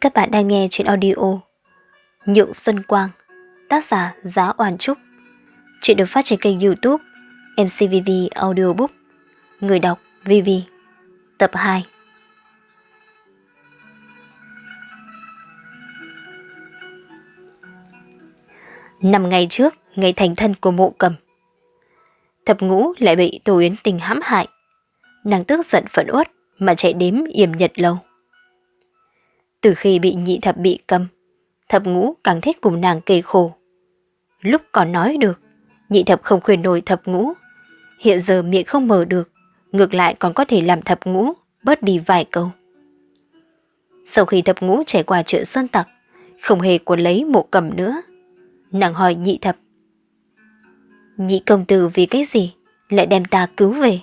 Các bạn đang nghe chuyện audio Nhượng Xuân Quang Tác giả Giá Oản Trúc. Chuyện được phát trên kênh youtube MCVV Audiobook. Người đọc VV Tập 2 Năm ngày trước, ngày thành thân của mộ cầm. Thập ngũ lại bị Tô Yến Tình hãm hại. Nàng tức giận phẫn uất mà chạy đếm yểm nhật lâu từ khi bị nhị thập bị cầm, thập ngũ càng thích cùng nàng kề khổ. Lúc còn nói được, nhị thập không khuyên nổi thập ngũ. Hiện giờ miệng không mở được, ngược lại còn có thể làm thập ngũ bớt đi vài câu. Sau khi thập ngũ trải qua chuyện sơn tặc, không hề cuốn lấy mộ cầm nữa. Nàng hỏi nhị thập. Nhị công tử vì cái gì lại đem ta cứu về?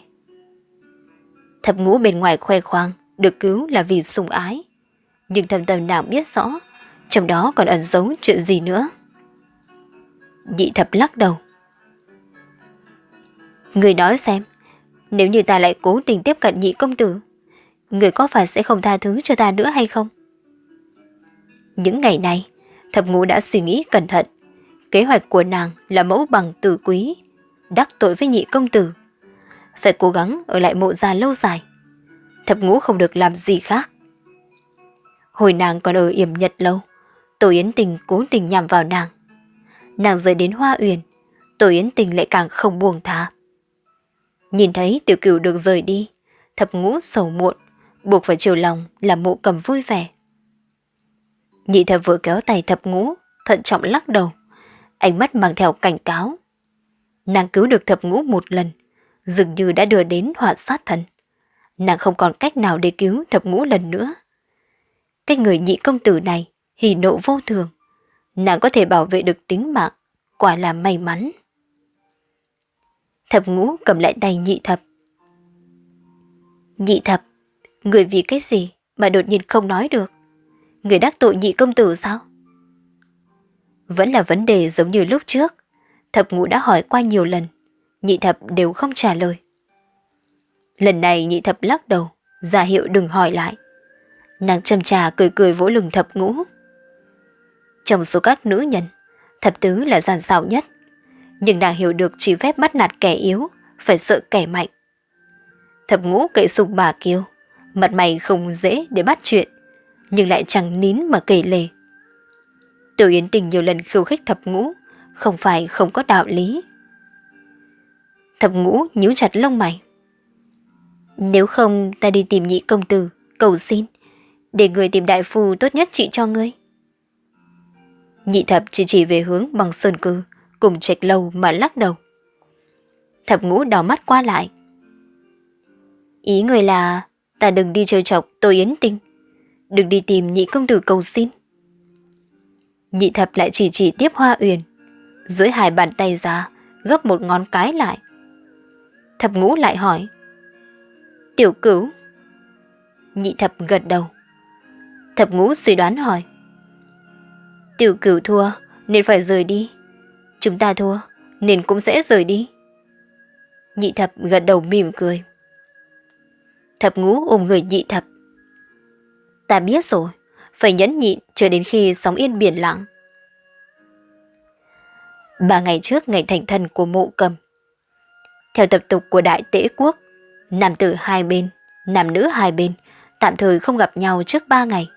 Thập ngũ bên ngoài khoe khoang, được cứu là vì sùng ái nhưng thầm thầm nàng biết rõ, trong đó còn ẩn giấu chuyện gì nữa. Nhị thập lắc đầu. Người nói xem, nếu như ta lại cố tình tiếp cận nhị công tử, người có phải sẽ không tha thứ cho ta nữa hay không? Những ngày này, thập ngũ đã suy nghĩ cẩn thận. Kế hoạch của nàng là mẫu bằng tử quý, đắc tội với nhị công tử. Phải cố gắng ở lại mộ gia lâu dài. Thập ngũ không được làm gì khác. Hồi nàng còn ở yểm nhật lâu, Tổ Yến Tình cố tình nhằm vào nàng. Nàng rời đến Hoa Uyển, Tổ Yến Tình lại càng không buông tha. Nhìn thấy tiểu cửu được rời đi, thập ngũ sầu muộn, buộc phải chiều lòng là mộ cầm vui vẻ. Nhị thập vừa kéo tay thập ngũ, thận trọng lắc đầu, ánh mắt mang theo cảnh cáo. Nàng cứu được thập ngũ một lần, dường như đã đưa đến họa sát thần. Nàng không còn cách nào để cứu thập ngũ lần nữa. Cái người nhị công tử này hỉ nộ vô thường. Nàng có thể bảo vệ được tính mạng, quả là may mắn. Thập ngũ cầm lại tay nhị thập. Nhị thập, người vì cái gì mà đột nhiên không nói được? Người đắc tội nhị công tử sao? Vẫn là vấn đề giống như lúc trước. Thập ngũ đã hỏi qua nhiều lần, nhị thập đều không trả lời. Lần này nhị thập lắc đầu, ra hiệu đừng hỏi lại. Nàng châm trà cười cười vỗ lưng thập ngũ. Trong số các nữ nhân, thập tứ là giàn xảo nhất. Nhưng nàng hiểu được chỉ phép bắt nạt kẻ yếu, phải sợ kẻ mạnh. Thập ngũ cậy sục bà kêu, mặt mày không dễ để bắt chuyện, nhưng lại chẳng nín mà kể lề. Tiểu Yến Tình nhiều lần khiêu khích thập ngũ, không phải không có đạo lý. Thập ngũ nhíu chặt lông mày. Nếu không ta đi tìm nhị công tử, cầu xin, để người tìm đại phu tốt nhất trị cho ngươi. Nhị thập chỉ chỉ về hướng bằng sơn cư, cùng trạch lâu mà lắc đầu. Thập ngũ đỏ mắt qua lại. Ý người là ta đừng đi chơi chọc tôi yến tinh, đừng đi tìm nhị công tử cầu xin. Nhị thập lại chỉ chỉ tiếp hoa uyển, dưới hai bàn tay ra, gấp một ngón cái lại. Thập ngũ lại hỏi. Tiểu cửu. Nhị thập gật đầu. Thập ngũ suy đoán hỏi. Tiểu cửu thua nên phải rời đi. Chúng ta thua nên cũng sẽ rời đi. Nhị thập gật đầu mỉm cười. Thập ngũ ôm người nhị thập. Ta biết rồi, phải nhẫn nhịn chờ đến khi sóng yên biển lặng. Ba ngày trước ngày thành thân của mộ cầm. Theo tập tục của đại tễ quốc, nam tử hai bên, nam nữ hai bên, tạm thời không gặp nhau trước ba ngày.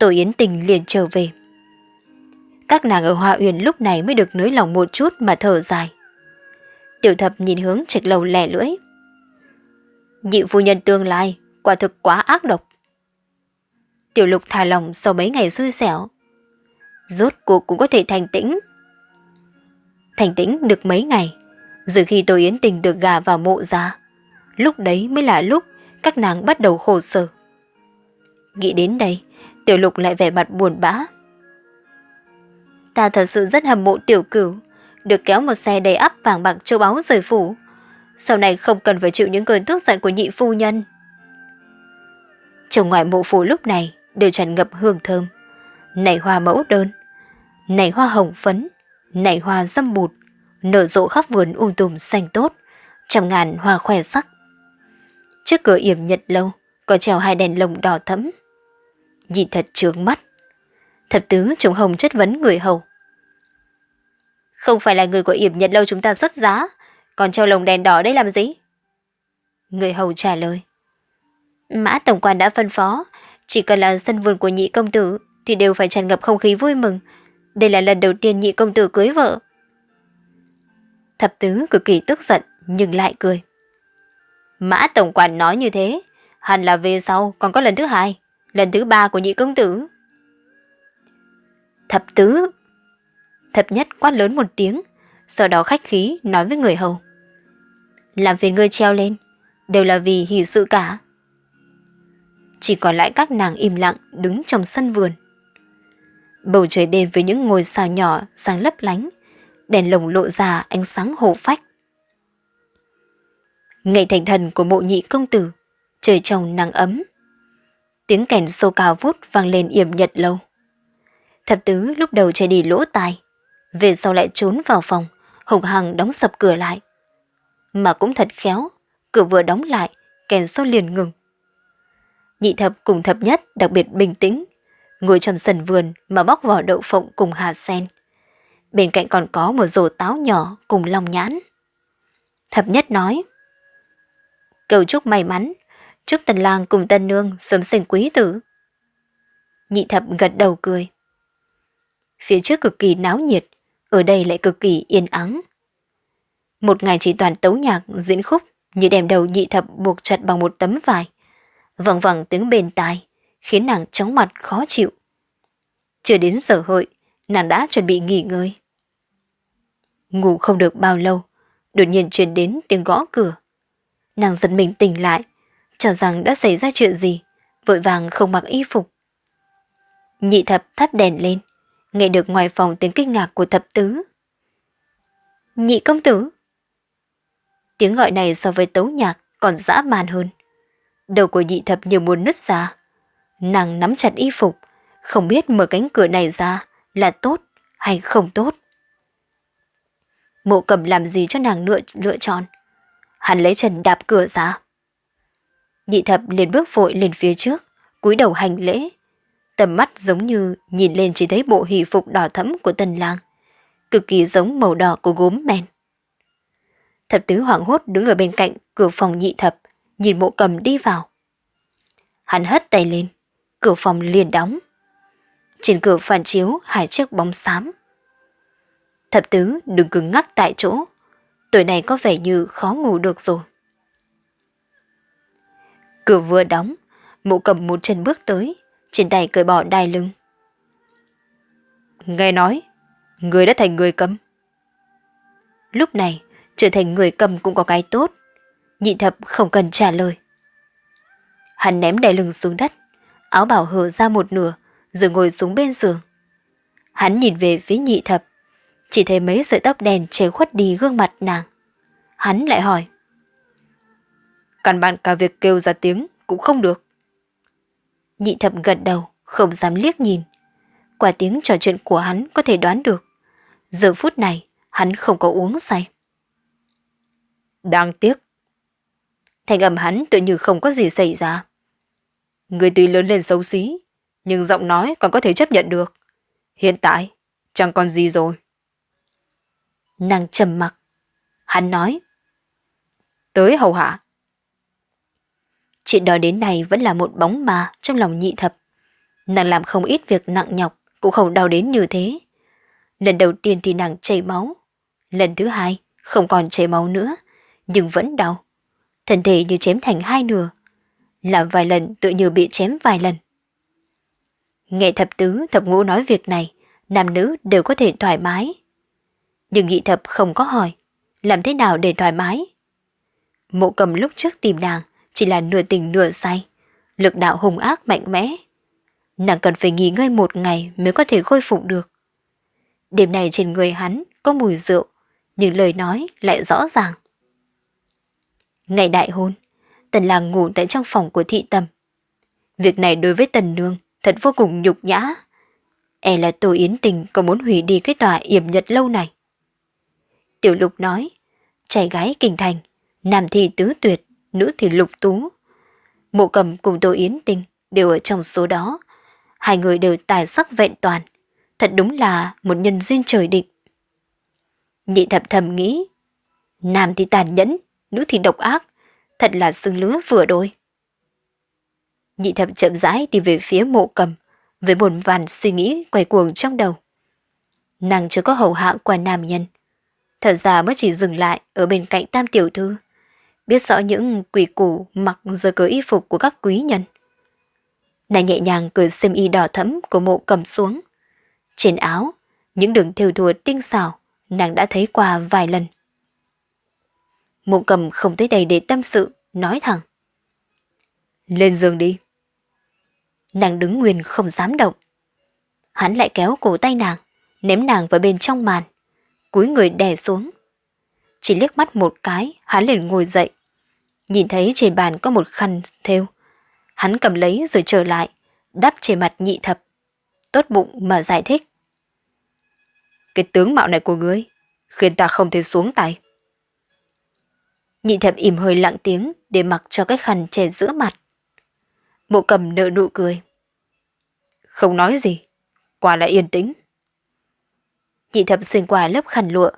Tổ Yến Tình liền trở về. Các nàng ở Hoa Uyển lúc này mới được nới lòng một chút mà thở dài. Tiểu thập nhìn hướng trạch lầu lẻ lưỡi. Nhị phu nhân tương lai, quả thực quá ác độc. Tiểu lục thả lòng sau mấy ngày xui xẻo. Rốt cuộc cũng có thể thành tĩnh. Thành tĩnh được mấy ngày, rồi khi tôi Yến Tình được gà vào mộ ra, lúc đấy mới là lúc các nàng bắt đầu khổ sở. Nghĩ đến đây, Tiểu lục lại vẻ mặt buồn bã. Ta thật sự rất hâm mộ tiểu cửu, được kéo một xe đầy ắp vàng bạc châu báu rời phủ. Sau này không cần phải chịu những cơn tức giận của nhị phu nhân. Trong ngoài mộ phủ lúc này đều tràn ngập hương thơm. nảy hoa mẫu đơn, nảy hoa hồng phấn, nảy hoa dâm bụt, nở rộ khắp vườn um tùm xanh tốt, trăm ngàn hoa khoe sắc. Trước cửa yểm nhật lâu, có treo hai đèn lồng đỏ thẫm, nhìn thật trướng mắt. Thập tứ trùng hồng chất vấn người hầu. Không phải là người của yểm nhật lâu chúng ta xuất giá, còn treo lồng đèn đỏ đây làm gì? Người hầu trả lời. Mã tổng quan đã phân phó, chỉ cần là sân vườn của nhị công tử thì đều phải tràn ngập không khí vui mừng. Đây là lần đầu tiên nhị công tử cưới vợ. Thập tứ cực kỳ tức giận nhưng lại cười. Mã tổng quản nói như thế, hẳn là về sau còn có lần thứ hai, lần thứ ba của nhị công tử. Thập tứ. Thập nhất quát lớn một tiếng, sau đó khách khí nói với người hầu. Làm phiền ngươi treo lên, đều là vì hỷ sự cả. Chỉ còn lại các nàng im lặng đứng trong sân vườn. Bầu trời đêm với những ngôi sao nhỏ sáng lấp lánh, đèn lồng lộ ra ánh sáng hồ phách. Ngày thành thần của mộ nhị công tử, trời trong nắng ấm. Tiếng kèn sâu cao vút vang lên yểm nhật lâu. Thập tứ lúc đầu chạy đi lỗ tai, về sau lại trốn vào phòng, hùng hằng đóng sập cửa lại. Mà cũng thật khéo, cửa vừa đóng lại, kèn sâu liền ngừng. Nhị thập cùng thập nhất đặc biệt bình tĩnh, ngồi trong sân vườn mà bóc vỏ đậu phộng cùng hà sen. Bên cạnh còn có một rổ táo nhỏ cùng lòng nhãn. Thập nhất nói, Cầu chúc may mắn, chúc tần lang cùng tân nương sớm sinh quý tử. Nhị thập gật đầu cười. Phía trước cực kỳ náo nhiệt, ở đây lại cực kỳ yên ắng. Một ngày chỉ toàn tấu nhạc, diễn khúc, như đem đầu nhị thập buộc chặt bằng một tấm vải. Vẳng vẳng tiếng bền tai, khiến nàng chóng mặt khó chịu. Chưa đến giờ hội, nàng đã chuẩn bị nghỉ ngơi. Ngủ không được bao lâu, đột nhiên truyền đến tiếng gõ cửa. Nàng giật mình tỉnh lại, cho rằng đã xảy ra chuyện gì, vội vàng không mặc y phục. Nhị thập thắp đèn lên, nghe được ngoài phòng tiếng kinh ngạc của thập tứ. Nhị công tử! Tiếng gọi này so với tấu nhạc còn dã man hơn. Đầu của nhị thập như muốn nứt ra. Nàng nắm chặt y phục, không biết mở cánh cửa này ra là tốt hay không tốt. Mộ cầm làm gì cho nàng lựa, lựa chọn. Hắn lấy chân đạp cửa ra. Nhị thập liền bước vội lên phía trước, cúi đầu hành lễ. Tầm mắt giống như nhìn lên chỉ thấy bộ hỷ phục đỏ thẫm của tần lang, cực kỳ giống màu đỏ của gốm men. Thập tứ hoảng hốt đứng ở bên cạnh cửa phòng nhị thập, nhìn mộ cầm đi vào. Hắn hất tay lên, cửa phòng liền đóng. Trên cửa phản chiếu hai chiếc bóng xám. Thập tứ đừng cứng ngắc tại chỗ, tuổi này có vẻ như khó ngủ được rồi. Cửa vừa đóng, mụ cầm một chân bước tới, trên tay cởi bỏ đai lưng. Nghe nói, người đã thành người cầm. Lúc này, trở thành người cầm cũng có cái tốt. Nhị thập không cần trả lời. Hắn ném đai lưng xuống đất, áo bảo hở ra một nửa, rồi ngồi xuống bên giường. Hắn nhìn về phía nhị thập, chỉ thấy mấy sợi tóc đen che khuất đi gương mặt nàng. Hắn lại hỏi. Căn bản cả việc kêu ra tiếng cũng không được. Nhị thập gật đầu, không dám liếc nhìn. Quả tiếng trò chuyện của hắn có thể đoán được. Giờ phút này, hắn không có uống say. Đáng tiếc. Thành âm hắn tự như không có gì xảy ra. Người tuy lớn lên xấu xí, nhưng giọng nói còn có thể chấp nhận được. Hiện tại, chẳng còn gì rồi. Nàng trầm mặc. Hắn nói. Tới hầu hạ. Chuyện đó đến nay vẫn là một bóng ma trong lòng nhị thập. Nàng làm không ít việc nặng nhọc, cũng không đau đến như thế. Lần đầu tiên thì nàng chảy máu. Lần thứ hai, không còn chảy máu nữa, nhưng vẫn đau. Thân thể như chém thành hai nửa. Làm vài lần tự như bị chém vài lần. Nghe thập tứ, thập ngũ nói việc này, nam nữ đều có thể thoải mái. Nhưng nhị thập không có hỏi, làm thế nào để thoải mái? Mộ cầm lúc trước tìm nàng, chỉ là nửa tình nửa say, lực đạo hùng ác mạnh mẽ. Nàng cần phải nghỉ ngơi một ngày mới có thể khôi phục được. Đêm này trên người hắn có mùi rượu, nhưng lời nói lại rõ ràng. Ngày đại hôn, Tần Làng ngủ tại trong phòng của thị tầm. Việc này đối với Tần Nương thật vô cùng nhục nhã. E là Tô Yến Tình có muốn hủy đi cái tòa yểm nhật lâu này. Tiểu Lục nói, trai gái kinh thành, nam thi tứ tuyệt, nữ thì lục tú. Mộ cầm cùng Tô Yến Tình đều ở trong số đó, hai người đều tài sắc vẹn toàn, thật đúng là một nhân duyên trời định. Nhị thập thầm nghĩ, nam thì tàn nhẫn, nữ thì độc ác, thật là xương lứa vừa đôi. Nhị thập chậm rãi đi về phía mộ cầm, với buồn vàn suy nghĩ quay cuồng trong đầu. Nàng chưa có hầu hạ qua nam nhân. Thật ra mới chỉ dừng lại ở bên cạnh tam tiểu thư, biết rõ những quỷ củ mặc giờ cớ y phục của các quý nhân. Nàng nhẹ nhàng cởi xiêm y đỏ thẫm của mộ cầm xuống. Trên áo, những đường thêu thùa tinh xảo, nàng đã thấy qua vài lần. Mộ cầm không tới đây để tâm sự, nói thẳng. Lên giường đi. Nàng đứng nguyên không dám động. Hắn lại kéo cổ tay nàng, ném nàng vào bên trong màn, cúi người đè xuống. Chỉ liếc mắt một cái, hắn liền ngồi dậy. Nhìn thấy trên bàn có một khăn thêu. Hắn cầm lấy rồi trở lại, đắp trên mặt nhị thập. Tốt bụng mà giải thích. Cái tướng mạo này của ngươi khiến ta không thể xuống tay. Nhị thập im hơi lặng tiếng để mặc cho cái khăn che giữa mặt. Mộ cầm nợ nụ cười. Không nói gì, quả là yên tĩnh. Nhị thập xuyên qua lớp khăn lụa,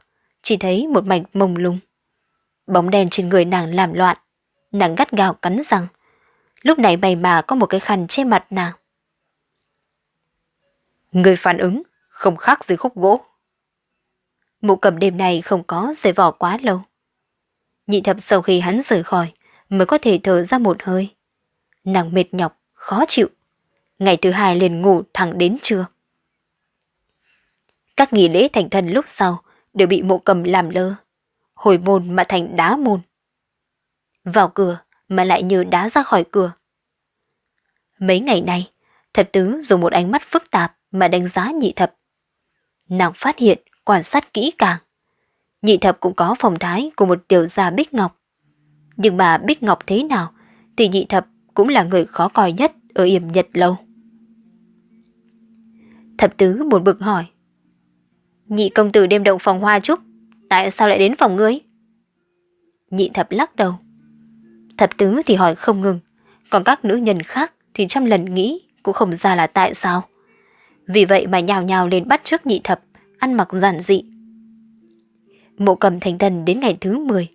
chỉ thấy một mảnh mông lung. Bóng đen trên người nàng làm loạn, nàng gắt gao cắn răng. Lúc này mày mà có một cái khăn che mặt nàng. Người phản ứng không khác gì khúc gỗ. Mụ cầm đêm này không có giày vỏ quá lâu. Nhị thập sau khi hắn rời khỏi mới có thể thở ra một hơi. Nàng mệt nhọc, khó chịu. Ngày thứ hai liền ngủ thẳng đến trưa. Các nghỉ lễ thành thần lúc sau đều bị mộ cầm làm lơ. Hồi môn mà thành đá môn. Vào cửa mà lại như đá ra khỏi cửa. Mấy ngày nay, thập tứ dùng một ánh mắt phức tạp mà đánh giá nhị thập. Nàng phát hiện, quan sát kỹ càng. Nhị thập cũng có phong thái của một tiểu gia Bích Ngọc. Nhưng mà Bích Ngọc thế nào thì nhị thập cũng là người khó coi nhất ở yểm nhật lâu. Thập tứ buồn bực hỏi. Nhị công tử đêm động phòng hoa trúc, tại sao lại đến phòng ngươi? Nhị thập lắc đầu. Thập tứ thì hỏi không ngừng, còn các nữ nhân khác thì trăm lần nghĩ cũng không ra là tại sao. Vì vậy mà nhào nhào lên bắt trước nhị thập, ăn mặc giản dị. Mộ cầm thành thần đến ngày thứ 10.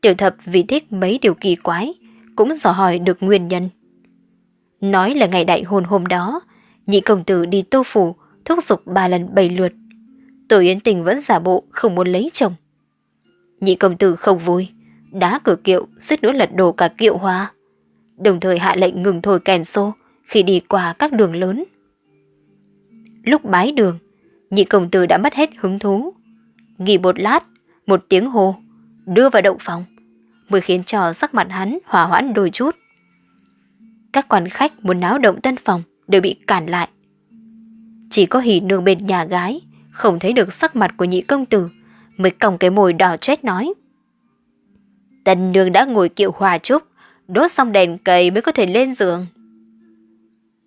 Tiểu thập vì thích mấy điều kỳ quái, cũng dò hỏi được nguyên nhân. Nói là ngày đại hôn hôm đó, nhị công tử đi tô phủ, thúc giục ba lần bảy lượt. Tổ Yến Tình vẫn giả bộ không muốn lấy chồng. Nhị công tử không vui, đá cửa kiệu, suýt nữa lật đổ cả kiệu hoa. Đồng thời hạ lệnh ngừng thổi kèn xô khi đi qua các đường lớn. Lúc bái đường, nhị công tử đã mất hết hứng thú. Nghỉ một lát, một tiếng hô, đưa vào động phòng, mới khiến cho sắc mặt hắn hòa hoãn đôi chút. Các quan khách muốn náo động tân phòng đều bị cản lại. Chỉ có hỉ nương bên nhà gái, không thấy được sắc mặt của nhị công tử, mới còng cái mồi đỏ chết nói. Tân nương đã ngồi kiệu hòa trúc, đốt xong đèn cầy mới có thể lên giường.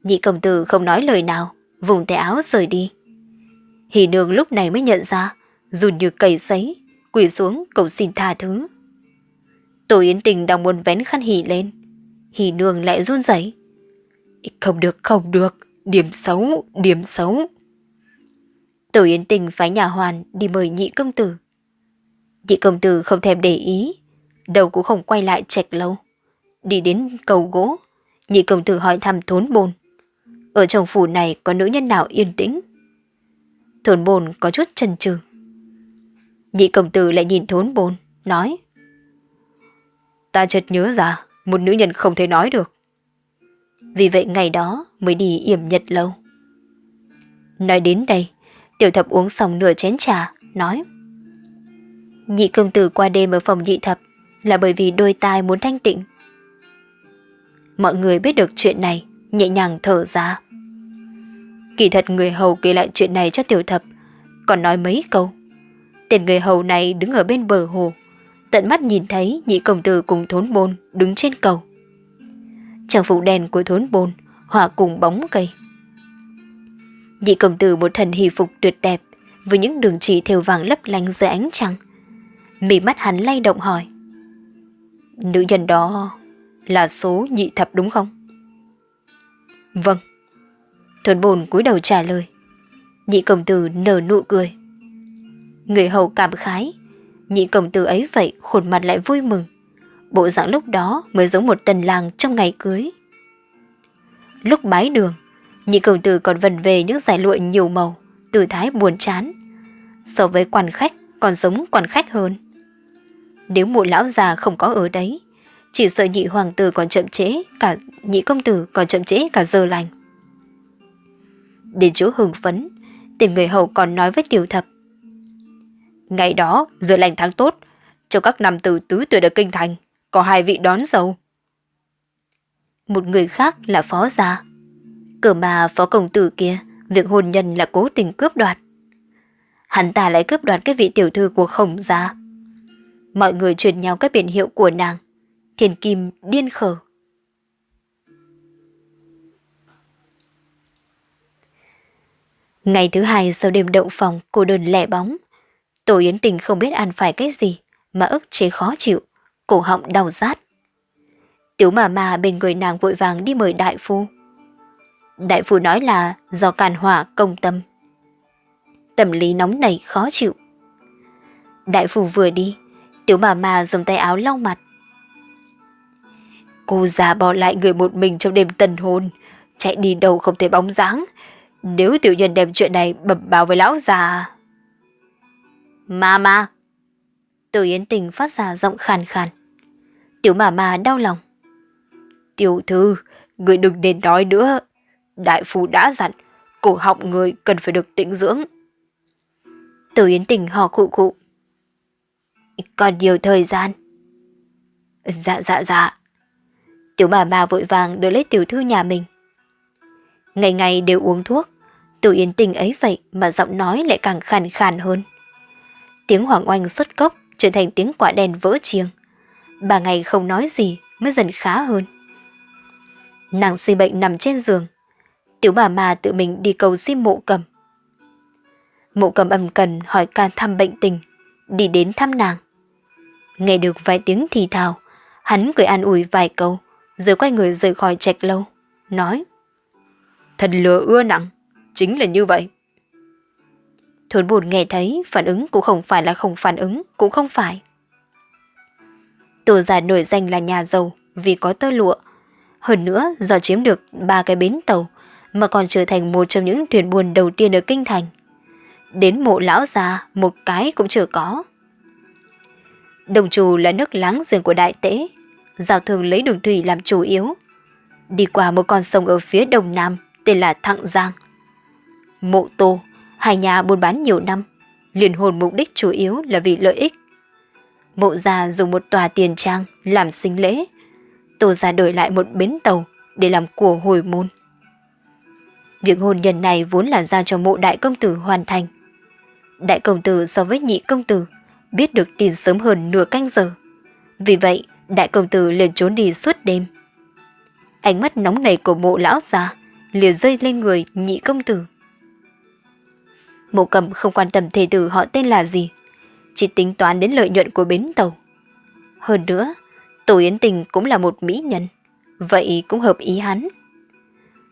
Nhị công tử không nói lời nào, vùng tay áo rời đi. Hỷ nương lúc này mới nhận ra, run như cầy sấy, quỳ xuống cầu xin tha thứ. Tổ Yến Tình đang muốn vén khăn hỉ lên. Hỉ nương lại run rẩy. Không được, không được, điểm xấu, điểm xấu. Tổ Yến Tình phái nhà hoàn đi mời nhị công tử. Nhị công tử không thèm để ý, đầu cũng không quay lại trạch lâu. Đi đến cầu gỗ, nhị công tử hỏi thăm thốn bồn. Ở trong phủ này có nữ nhân nào yên tĩnh? Thốn bồn có chút chần chừ. Nhị công tử lại nhìn thốn bồn, nói. Ta chợt nhớ ra, một nữ nhân không thể nói được. Vì vậy ngày đó mới đi yểm nhật lâu. Nói đến đây, tiểu thập uống xong nửa chén trà, nói. Nhị công tử qua đêm ở phòng nhị thập là bởi vì đôi tai muốn thanh tịnh. Mọi người biết được chuyện này, nhẹ nhàng thở ra. Kỳ thật người hầu kể lại chuyện này cho tiểu thập, còn nói mấy câu. Tên người hầu này đứng ở bên bờ hồ, tận mắt nhìn thấy nhị công tử cùng thốn bôn đứng trên cầu. Trang phục đèn của thốn bôn hòa cùng bóng cây. Nhị công tử một thần hỷ phục tuyệt đẹp với những đường chỉ thêu vàng lấp lánh dưới ánh trăng. Mỉ mắt hắn lay động hỏi. Nữ nhân đó là số nhị thập đúng không? Vâng. Thuần bồn cúi đầu trả lời. Nhị công tử nở nụ cười. Người hầu cảm khái, nhị công tử ấy vậy khuôn mặt lại vui mừng. Bộ dạng lúc đó mới giống một tần làng trong ngày cưới. Lúc bái đường, nhị công tử còn vần về những giải lụa nhiều màu, tư thái buồn chán. So với quan khách còn giống quan khách hơn. Nếu mụ lão già không có ở đấy, chỉ sợ nhị hoàng tử còn chậm chế cả nhị công tử còn chậm chế cả giờ lành. Đến chỗ hưng phấn, tìm người hầu còn nói với tiểu thập. Ngày đó, giờ lành tháng tốt, trong các nam tử tứ tuyệt ở kinh thành, có hai vị đón dâu. Một người khác là phó gia. Cờ mà phó công tử kia, việc hôn nhân là cố tình cướp đoạt. Hắn ta lại cướp đoạt cái vị tiểu thư của khổng gia. Mọi người truyền nhau các biển hiệu của nàng. Thiền kim điên khờ Ngày thứ hai sau đêm đậu phòng cô đơn lẻ bóng. Tổ Yến Tình không biết ăn phải cái gì mà ức chế khó chịu, cổ họng đau rát. Tiểu mà mà bên người nàng vội vàng đi mời đại phu. Đại phu nói là do càn hỏa công tâm. Tâm lý nóng nảy khó chịu. Đại phu vừa đi, tiểu bà mà dùng tay áo lau mặt. Cô già bỏ lại người một mình trong đêm tân hôn, chạy đi đâu không thể bóng dáng. Nếu tiểu nhân đem chuyện này bẩm báo với lão già... Mama! Tiểu Yến Tình phát ra giọng khàn khàn. Tiểu mà mà đau lòng. Tiểu thư, người đừng nên nói nữa. Đại phu đã dặn, cổ họng người cần phải được tĩnh dưỡng. Tiểu Yến Tình hò khụ khụ. Còn nhiều thời gian. Dạ dạ dạ. Tiểu bà bà vội vàng đưa lấy tiểu thư nhà mình. Ngày ngày đều uống thuốc, Tiểu Yến Tình ấy vậy mà giọng nói lại càng khàn khàn hơn. Tiếng hoàng oanh xuất cốc trở thành tiếng quả đèn vỡ chiêng. Bà ngày không nói gì mới dần khá hơn. Nàng si bệnh nằm trên giường. Tiểu bà mà tự mình đi cầu xin mộ cầm. Mộ cầm ầm cần hỏi can thăm bệnh tình, đi đến thăm nàng. Nghe được vài tiếng thì thào, hắn cười an ủi vài câu, rồi quay người rời khỏi trạch lâu, nói. Thật lừa ưa nặng, chính là như vậy. Thốn buồn nghe thấy phản ứng cũng không phải là không phản ứng, cũng không phải. Tổ già nổi danh là nhà giàu vì có tơ lụa. Hơn nữa do chiếm được ba cái bến tàu mà còn trở thành một trong những thuyền buồn đầu tiên ở Kinh Thành. Đến mộ lão già một cái cũng chưa có. Đồng trù là nước láng giềng của đại tế, giao thường lấy đường thủy làm chủ yếu. Đi qua một con sông ở phía đông nam tên là Thặng Giang. Mộ Tô Hai nhà buôn bán nhiều năm, liền hồn mục đích chủ yếu là vì lợi ích. Mộ gia dùng một tòa tiền trang làm sinh lễ, tổ gia đổi lại một bến tàu để làm của hồi môn. Việc hôn nhân này vốn là giao cho mộ đại công tử hoàn thành. Đại công tử so với nhị công tử biết được tin sớm hơn nửa canh giờ. Vì vậy, đại công tử liền trốn đi suốt đêm. Ánh mắt nóng nảy của mộ lão già liền rơi lên người nhị công tử. Mộ cầm không quan tâm thề tử họ tên là gì, chỉ tính toán đến lợi nhuận của bến tàu. Hơn nữa, Tổ Yến Tình cũng là một mỹ nhân, vậy cũng hợp ý hắn.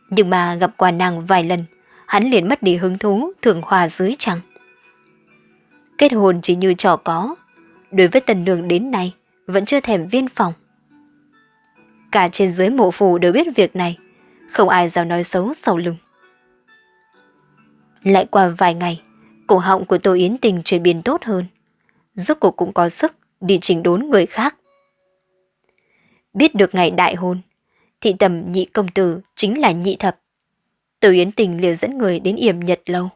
Nhưng mà gặp qua nàng vài lần, hắn liền mất đi hứng thú thường hòa dưới trăng. Kết hôn chỉ như trò có, đối với tần đường đến nay vẫn chưa thèm viên phòng. Cả trên dưới mộ phủ đều biết việc này, không ai dám nói xấu sau lưng. Lại qua vài ngày, cổ họng của Tô Yến Tình chuyển biến tốt hơn. Rốt cuộc cũng có sức đi chỉnh đốn người khác. Biết được ngày đại hôn, thị tầm nhị công tử chính là nhị thập. Tô Yến Tình liền dẫn người đến yểm nhật lâu.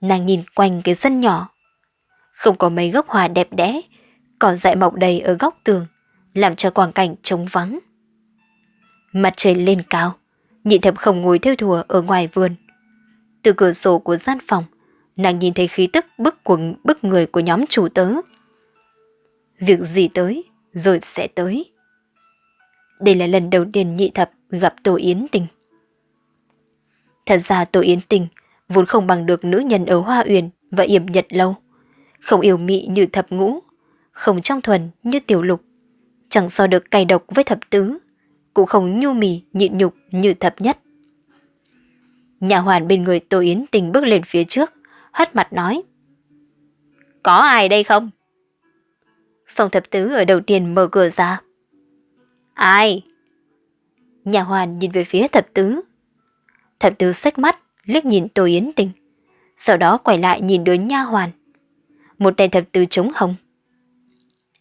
Nàng nhìn quanh cái sân nhỏ. Không có mấy gốc hoa đẹp đẽ, cỏ dại mọc đầy ở góc tường, làm cho quang cảnh trống vắng. Mặt trời lên cao, nhị thập không ngồi theo thùa ở ngoài vườn, từ cửa sổ của gian phòng, nàng nhìn thấy khí tức bức quần bức người của nhóm chủ tớ. Việc gì tới, rồi sẽ tới. Đây là lần đầu tiên nhị thập gặp Tổ Yến Tình. Thật ra Tổ Yến Tình vốn không bằng được nữ nhân ở Hoa Uyển và Yểm Nhật Lâu. Không yêu mị như thập ngũ, không trong thuần như tiểu lục, chẳng so được cay độc với thập tứ, cũng không nhu mì nhịn nhục như thập nhất. Nhà hoàn bên người Tô Yến Tình bước lên phía trước, hất mặt nói. Có ai đây không? Phòng thập tứ ở đầu tiên mở cửa ra. Ai? Nhà hoàn nhìn về phía thập tứ. Thập tứ xách mắt, liếc nhìn Tô Yến Tình. Sau đó quay lại nhìn đứa nha hoàn. Một tay thập tứ trống hồng.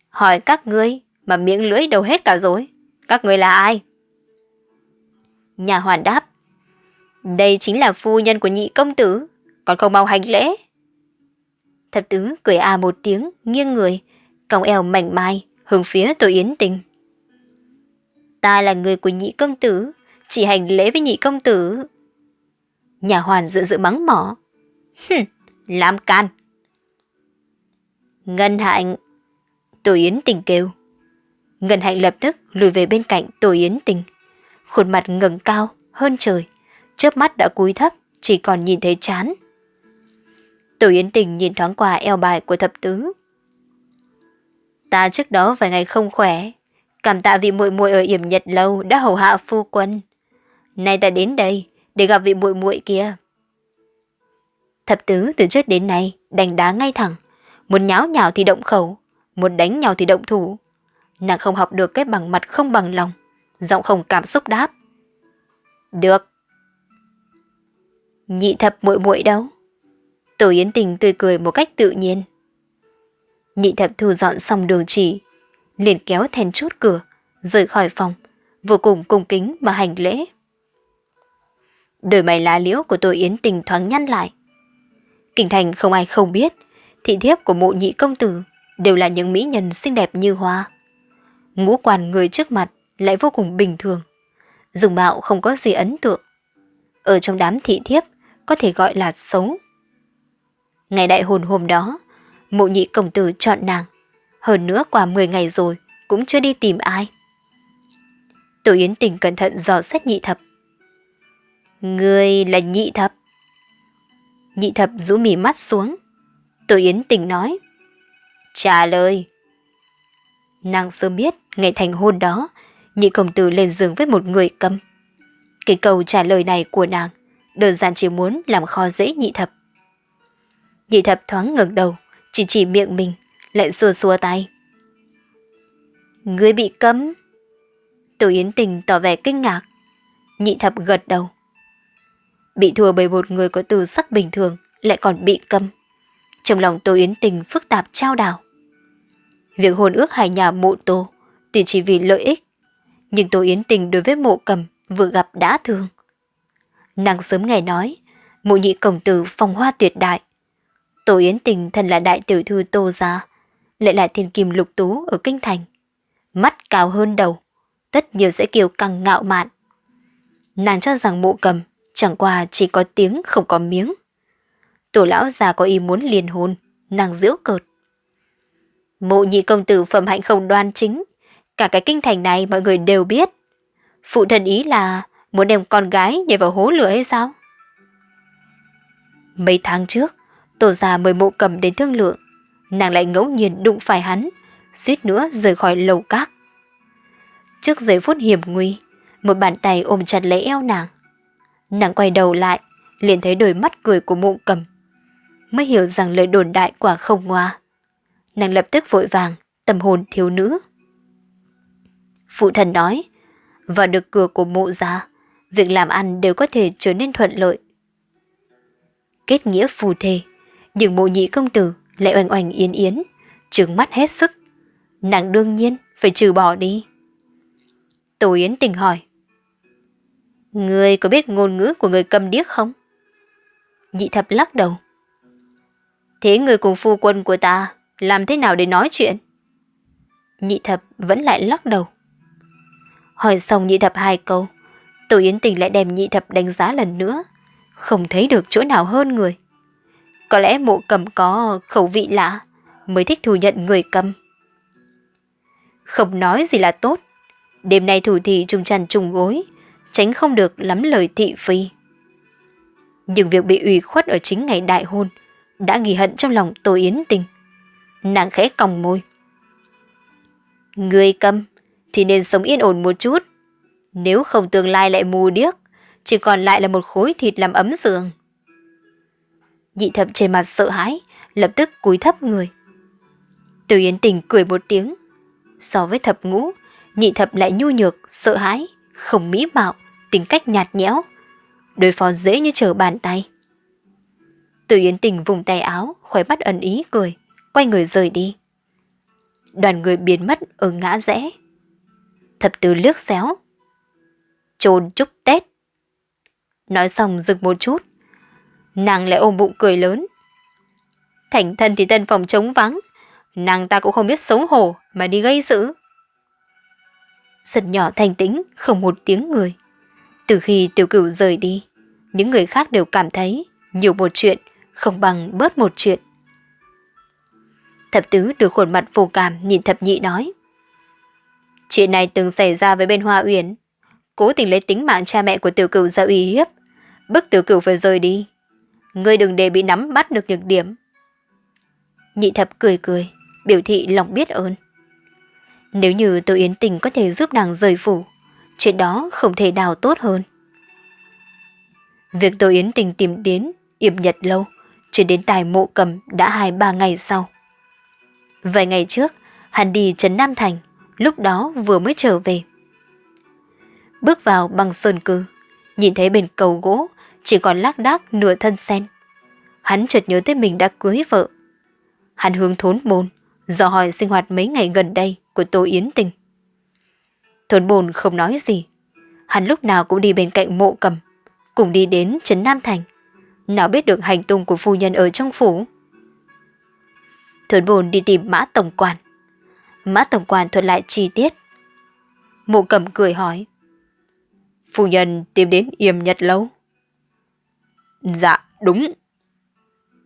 Hỏi các ngươi mà miệng lưỡi đầu hết cả rồi. Các ngươi là ai? Nhà hoàn đáp. Đây chính là phu nhân của nhị công tử, còn không mau hành lễ. Thập tứ cười à một tiếng, nghiêng người, còng eo mảnh mai, hướng phía tổ yến tình. Ta là người của nhị công tử, chỉ hành lễ với nhị công tử. Nhà hoàn dự dự mắng mỏ. Hừm, làm can. Ngân hạnh. Tổ yến tình kêu. Ngân hạnh lập tức lùi về bên cạnh tổ yến tình. Khuôn mặt ngẩng cao hơn trời, chớp mắt đã cúi thấp, chỉ còn nhìn thấy chán. Tổ Yến Tình nhìn thoáng qua eo bài của thập tứ. Ta trước đó vài ngày không khỏe, cảm tạ vị muội muội ở yểm nhật lâu đã hầu hạ phu quân. Nay ta đến đây để gặp vị muội muội kia. Thập tứ từ trước đến nay đánh đá ngay thẳng, muốn nháo nhào thì động khẩu, muốn đánh nhau thì động thủ. Nàng không học được cái bằng mặt không bằng lòng, giọng không cảm xúc đáp. Được. Nhị thập muội muội đâu? Tổ Yến Tình tươi cười một cách tự nhiên. Nhị thập thu dọn xong đường chỉ, liền kéo then chốt cửa, rời khỏi phòng, vô cùng cung kính mà hành lễ. Đôi mày lá liễu của tôi Yến Tình thoáng nhăn lại. Kinh thành không ai không biết, thị thiếp của mộ nhị công tử đều là những mỹ nhân xinh đẹp như hoa. Ngũ quan người trước mặt lại vô cùng bình thường, dùng mạo không có gì ấn tượng. Ở trong đám thị thiếp có thể gọi là xấu. Ngày đại hôn hôm đó, mộ nhị công tử chọn nàng. Hơn nữa qua 10 ngày rồi, cũng chưa đi tìm ai. Tổ Yến Tình cẩn thận dò xét nhị thập. Người là nhị thập. Nhị thập rũ mỉ mắt xuống. Tổ Yến Tình nói. Trả lời. Nàng sớm biết ngày thành hôn đó, nhị công tử lên giường với một người cầm. Cái câu trả lời này của nàng đơn giản chỉ muốn làm khó dễ nhị thập. Nhị thập thoáng ngẩng đầu, chỉ chỉ miệng mình, lại xua xua tay. Ngươi bị cấm. Tổ Yến Tình tỏ vẻ kinh ngạc. Nhị thập gật đầu. Bị thua bởi một người có từ sắc bình thường, lại còn bị cấm. Trong lòng Tô Yến Tình phức tạp trao đảo. Việc hôn ước hai nhà mộ tô thì chỉ vì lợi ích. Nhưng Tô Yến Tình đối với mộ cầm vừa gặp đã thương. Nàng sớm ngày nói, mộ nhị cổng tử phong hoa tuyệt đại, Tô Yến Tình thân là đại tiểu thư Tô Gia, lại là thiên kim lục tú ở Kinh Thành. Mắt cao hơn đầu, tất nhiều sẽ kiều căng ngạo mạn. Nàng cho rằng mộ cầm chẳng qua chỉ có tiếng không có miếng. Tổ lão già có ý muốn liền hôn, nàng giễu cợt. Mộ nhị công tử phẩm hạnh không đoan chính, cả cái kinh thành này mọi người đều biết. Phụ thân ý là muốn đem con gái nhảy vào hố lửa hay sao? Mấy tháng trước, Tổ già mời mộ cầm đến thương lượng, nàng lại ngẫu nhiên đụng phải hắn, suýt nữa rời khỏi lầu các. Trước giây phút hiểm nguy, một bàn tay ôm chặt lấy eo nàng. Nàng quay đầu lại, liền thấy đôi mắt cười của mộ cầm. Mới hiểu rằng lời đồn đại quả không ngoa. Nàng lập tức vội vàng, tâm hồn thiếu nữ. Phụ thần nói, vào được cửa của mộ gia, việc làm ăn đều có thể trở nên thuận lợi. Kết nghĩa phù thề, nhưng mộ nhị công tử lại oanh oanh yến yến, trừng mắt hết sức. Nàng đương nhiên phải trừ bỏ đi. Tổ Yến tình hỏi. Người có biết ngôn ngữ của người cầm điếc không? Nhị thập lắc đầu. Thế người cùng phu quân của ta làm thế nào để nói chuyện? Nhị thập vẫn lại lắc đầu. Hỏi xong nhị thập hai câu, Tổ Yến Tình lại đem nhị thập đánh giá lần nữa. Không thấy được chỗ nào hơn người. Có lẽ mộ cầm có khẩu vị lạ, mới thích thù nhận người cầm. Không nói gì là tốt. Đêm nay thủ thị trùng tràn trùng gối, tránh không được lắm lời thị phi. Nhưng việc bị ủy khuất ở chính ngày đại hôn đã ghi hận trong lòng Tô Yến Tình. Nàng khẽ còng môi. Người cầm thì nên sống yên ổn một chút. Nếu không tương lai lại mù điếc, chỉ còn lại là một khối thịt làm ấm giường. Nhị thập trên mặt sợ hãi, lập tức cúi thấp người. Từ Yến Tình cười một tiếng. So với thập ngũ, nhị thập lại nhu nhược, sợ hãi, không mỹ mạo, tính cách nhạt nhẽo. Đối phó dễ như trở bàn tay. Từ Yến Tình vùng tay áo, khóe mắt ẩn ý cười, quay người rời đi. Đoàn người biến mất ở ngã rẽ. Thập tứ liếc xéo. Trồn chúc Tết. Nói xong dừng một chút. Nàng lại ôm bụng cười lớn. Thành thân thì tân phòng trống vắng. Nàng ta cũng không biết xấu hổ mà đi gây sự. Sân nhỏ thanh tĩnh, không một tiếng người. Từ khi tiểu cửu rời đi, những người khác đều cảm thấy nhiều một chuyện không bằng bớt một chuyện. Thập tứ được khuôn mặt vô cảm nhìn thập nhị nói. Chuyện này từng xảy ra với bên Hoa Uyển. Cố tình lấy tính mạng cha mẹ của tiểu cửu ra uy hiếp. Bức tiểu cửu phải rời đi. Ngươi đừng để bị nắm bắt được nhược điểm. Nhị thập cười cười, biểu thị lòng biết ơn. Nếu như tôi Yến Tình có thể giúp nàng rời phủ, chuyện đó không thể nào tốt hơn. Việc tôi Yến Tình tìm đến Yểm Nhật lâu, chuyển đến tài mộ cầm đã hai ba ngày sau. Vài ngày trước, hắn đi Trấn Nam Thành, lúc đó vừa mới trở về. Bước vào bằng sơn cư, nhìn thấy bên cầu gỗ chỉ còn lác đác nửa thân sen. Hắn chợt nhớ tới mình đã cưới vợ. Hắn hướng thốn bồn, dò hỏi sinh hoạt mấy ngày gần đây của Tô Yến Tình. Thốn bồn không nói gì. Hắn lúc nào cũng đi bên cạnh mộ cầm, cùng đi đến Trấn Nam Thành. Nào biết được hành tung của phu nhân ở trong phủ. Thuận bồn đi tìm mã tổng quản. Mã tổng quản thuật lại chi tiết. Mộ cầm cười hỏi. Phu nhân tìm đến yểm nhật lâu. Dạ, đúng.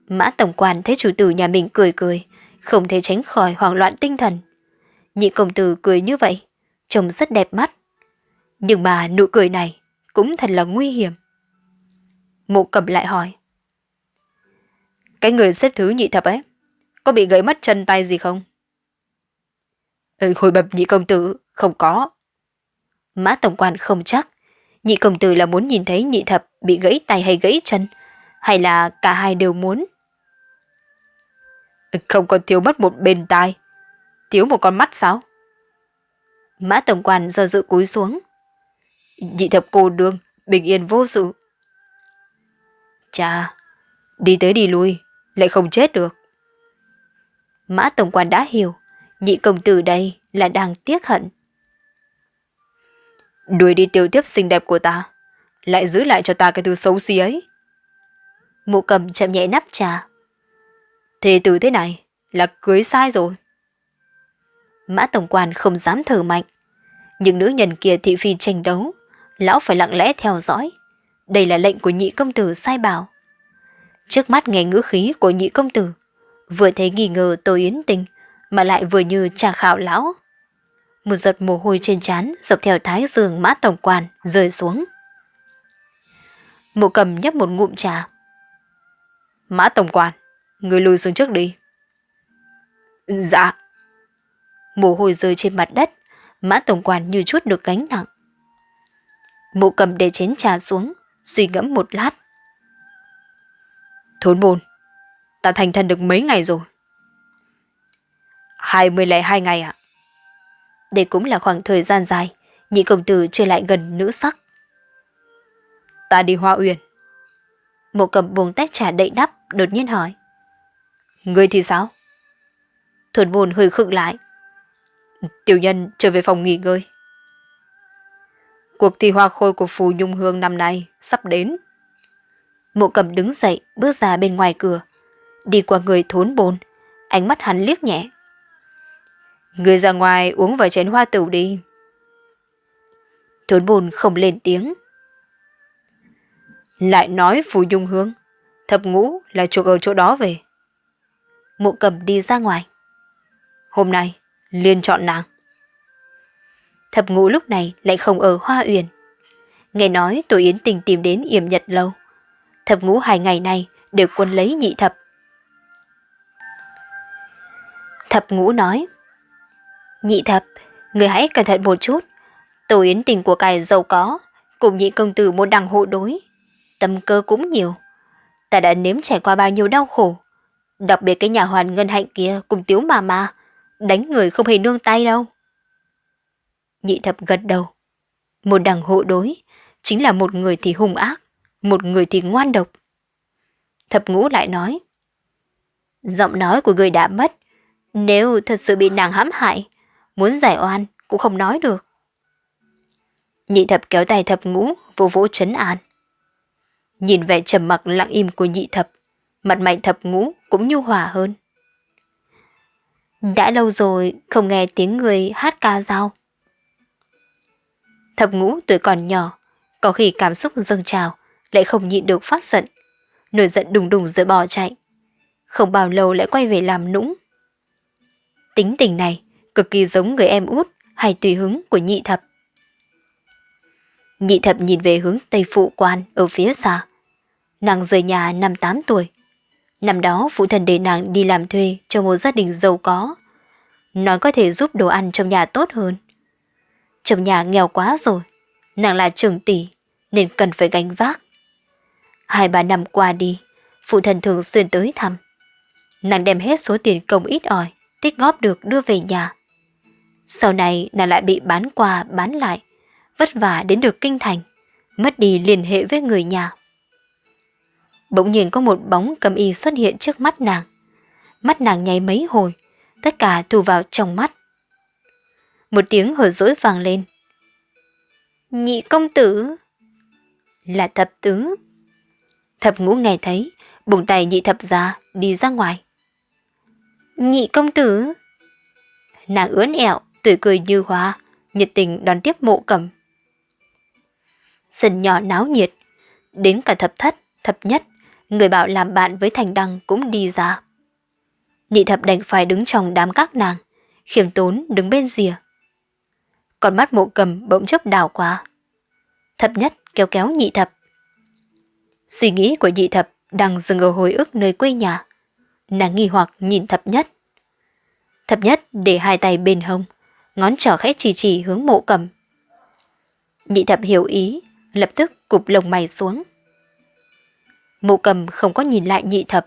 Mã tổng quản thấy chủ tử nhà mình cười cười, không thể tránh khỏi hoảng loạn tinh thần. Nhị công tử cười như vậy, trông rất đẹp mắt. Nhưng mà nụ cười này cũng thật là nguy hiểm. Mộ cầm lại hỏi. Cái người xếp thứ nhị thập ấy, có bị gãy mất chân tay gì không? Ừ, hồi bập nhị công tử, không có. Mã tổng quan không chắc. Nhị công tử là muốn nhìn thấy nhị thập bị gãy tay hay gãy chân, hay là cả hai đều muốn? Không còn thiếu mất một bên tai, thiếu một con mắt sao? Mã tổng quan do dự cúi xuống. Nhị thập cô đương, bình yên vô sự. Chà, đi tới đi lui, lại không chết được. Mã Tổng quan đã hiểu, nhị công tử đây là đang tiếc hận. Đuổi đi tiêu tiếp xinh đẹp của ta, lại giữ lại cho ta cái thứ xấu xí ấy. Mụ cầm chậm nhẹ nắp trà. Thế từ thế này là cưới sai rồi. Mã Tổng quan không dám thở mạnh. Những nữ nhân kia thị phi tranh đấu, lão phải lặng lẽ theo dõi. Đây là lệnh của nhị công tử sai bảo. Trước mắt nghe ngữ khí của nhị công tử, vừa thấy nghi ngờ Tô Yến Tình, mà lại vừa như trà khảo lão. Một giọt mồ hôi trên trán dọc theo thái giường mã tổng quan rơi xuống. Mộ cầm nhấp một ngụm trà. Mã tổng quan, người lùi xuống trước đi. Dạ. Mồ hôi rơi trên mặt đất, mã tổng quan như chút được gánh nặng. Mộ cầm để chén trà xuống, suy ngẫm một lát. Thốn bồn, ta thành thân được mấy ngày rồi? Hai mươi lẻ hai ngày ạ. Đây cũng là khoảng thời gian dài, nhị công tử chưa lại gần nữ sắc. Ta đi hoa uyển. Mộ cầm buông tách trà đậy đắp, đột nhiên hỏi. Người thì sao? Thuần bồn hơi khựng lại. Tiểu nhân trở về phòng nghỉ ngơi. Cuộc thi hoa khôi của Phù Nhung Hương năm nay sắp đến. Mộ cầm đứng dậy, bước ra bên ngoài cửa. Đi qua người thốn bồn, ánh mắt hắn liếc nhẹ. Người ra ngoài uống vài chén hoa tử đi. Thốn bồn không lên tiếng. Lại nói Phù Nhung Hương, thập ngũ là chuộc ở chỗ đó về. Mộ cầm đi ra ngoài. Hôm nay, liên chọn nàng. Thập ngũ lúc này lại không ở Hoa Uyển. Nghe nói tổ yến tình tìm đến yểm nhật lâu. Thập ngũ hai ngày này đều quân lấy nhị thập. Thập ngũ nói Nhị thập, người hãy cẩn thận một chút. Tổ yến tình của cải giàu có, Cùng nhị công tử một đằng hộ đối, tâm cơ cũng nhiều. Ta đã nếm trải qua bao nhiêu đau khổ. Đặc biệt cái nhà hoàn ngân hạnh kia cùng tiếu mà mà, đánh người không hề nương tay đâu. Nhị thập gật đầu. Một đằng hộ đối, chính là một người thì hung ác, một người thì ngoan độc. Thập ngũ lại nói, giọng nói của người đã mất, nếu thật sự bị nàng hãm hại, muốn giải oan cũng không nói được. Nhị thập kéo tay thập ngũ, vô vỗ chấn an. Nhìn vẻ trầm mặc lặng im của nhị thập, mặt mày thập ngũ cũng nhu hòa hơn. Đã lâu rồi không nghe tiếng người hát ca dao. Thập ngũ tuổi còn nhỏ, có khi cảm xúc dâng trào, lại không nhịn được phát giận. Nổi giận đùng đùng rồi bỏ chạy. Không bao lâu lại quay về làm nũng. Tính tình này cực kỳ giống người em út hay tùy hứng của nhị thập. Nhị thập nhìn về hướng Tây Phụ Quan ở phía xa. Nàng rời nhà năm 8 tuổi. Năm đó phụ thần để nàng đi làm thuê cho một gia đình giàu có. Nói có thể giúp đồ ăn trong nhà tốt hơn. Trong nhà nghèo quá rồi, nàng là trưởng tỷ nên cần phải gánh vác. Hai ba năm qua đi, phụ thần thường xuyên tới thăm. Nàng đem hết số tiền công ít ỏi, tích góp được đưa về nhà. Sau này nàng lại bị bán qua bán lại, vất vả đến được kinh thành, mất đi liên hệ với người nhà. Bỗng nhiên có một bóng cầm y xuất hiện trước mắt nàng. Mắt nàng nháy mấy hồi, tất cả thu vào trong mắt. Một tiếng hở dỗi vang lên. Nhị công tử! Là thập tứ. Thập ngũ nghe thấy, bùng tay nhị thập ra, đi ra ngoài. Nhị công tử! Nàng ướn ẹo, tươi cười như hoa, nhiệt tình đón tiếp mộ cầm. Sân nhỏ náo nhiệt, đến cả thập thất, thập nhất, người bảo làm bạn với thành đăng cũng đi ra. Nhị thập đành phải đứng trong đám các nàng, khiêm tốn đứng bên rìa. Còn mắt mộ cầm bỗng chốc đảo qua. Thập nhất kéo kéo nhị thập. Suy nghĩ của nhị thập đang dừng ở hồi ức nơi quê nhà. Nàng nghi hoặc nhìn thập nhất. Thập nhất để hai tay bên hông, ngón trỏ khẽ chỉ chỉ hướng mộ cầm. Nhị thập hiểu ý, lập tức cụp lồng mày xuống. Mộ cầm không có nhìn lại nhị thập,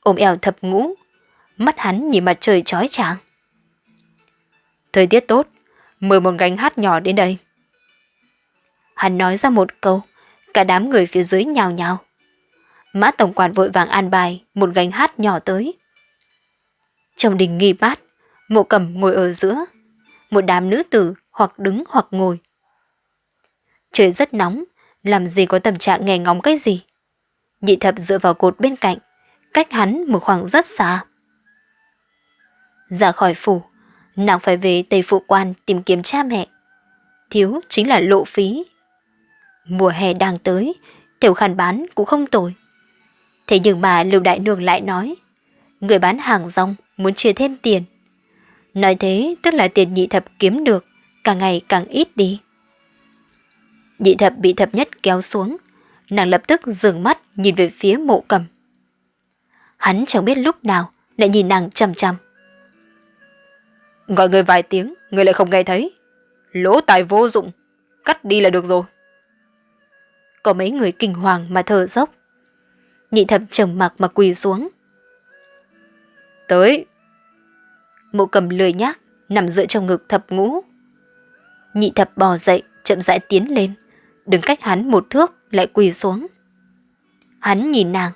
ôm eo thập ngũ, mắt hắn nhìn mặt trời chói chang. Thời tiết tốt, mời một gánh hát nhỏ đến đây. Hắn nói ra một câu, cả đám người phía dưới nhào nhào. Mã tổng quản vội vàng an bài một gánh hát nhỏ tới. Trong đình nghi bát, mộ cầm ngồi ở giữa, một đám nữ tử hoặc đứng hoặc ngồi. Trời rất nóng, làm gì có tâm trạng nghe ngóng cái gì. Nhị thập dựa vào cột bên cạnh, cách hắn một khoảng rất xa. Ra khỏi phủ, nàng phải về Tây Phụ Quan tìm kiếm cha mẹ. Thiếu chính là lộ phí. Mùa hè đang tới, tiểu khăn bán cũng không tồi. Thế nhưng mà Lưu Đại Nương lại nói, người bán hàng rong muốn chia thêm tiền. Nói thế tức là tiền nhị thập kiếm được, càng ngày càng ít đi. Nhị thập bị thập nhất kéo xuống, nàng lập tức dừng mắt nhìn về phía mộ cầm. Hắn chẳng biết lúc nào lại nhìn nàng chằm chằm. Gọi người vài tiếng, người lại không nghe thấy. Lỗ tài vô dụng, cắt đi là được rồi. Có mấy người kinh hoàng mà thở dốc. Nhị thập trầm mặc mà quỳ xuống. Tới. Mộ cầm lười nhác, nằm dựa trong ngực thập ngũ. Nhị thập bò dậy, chậm rãi tiến lên, đứng cách hắn một thước lại quỳ xuống. Hắn nhìn nàng.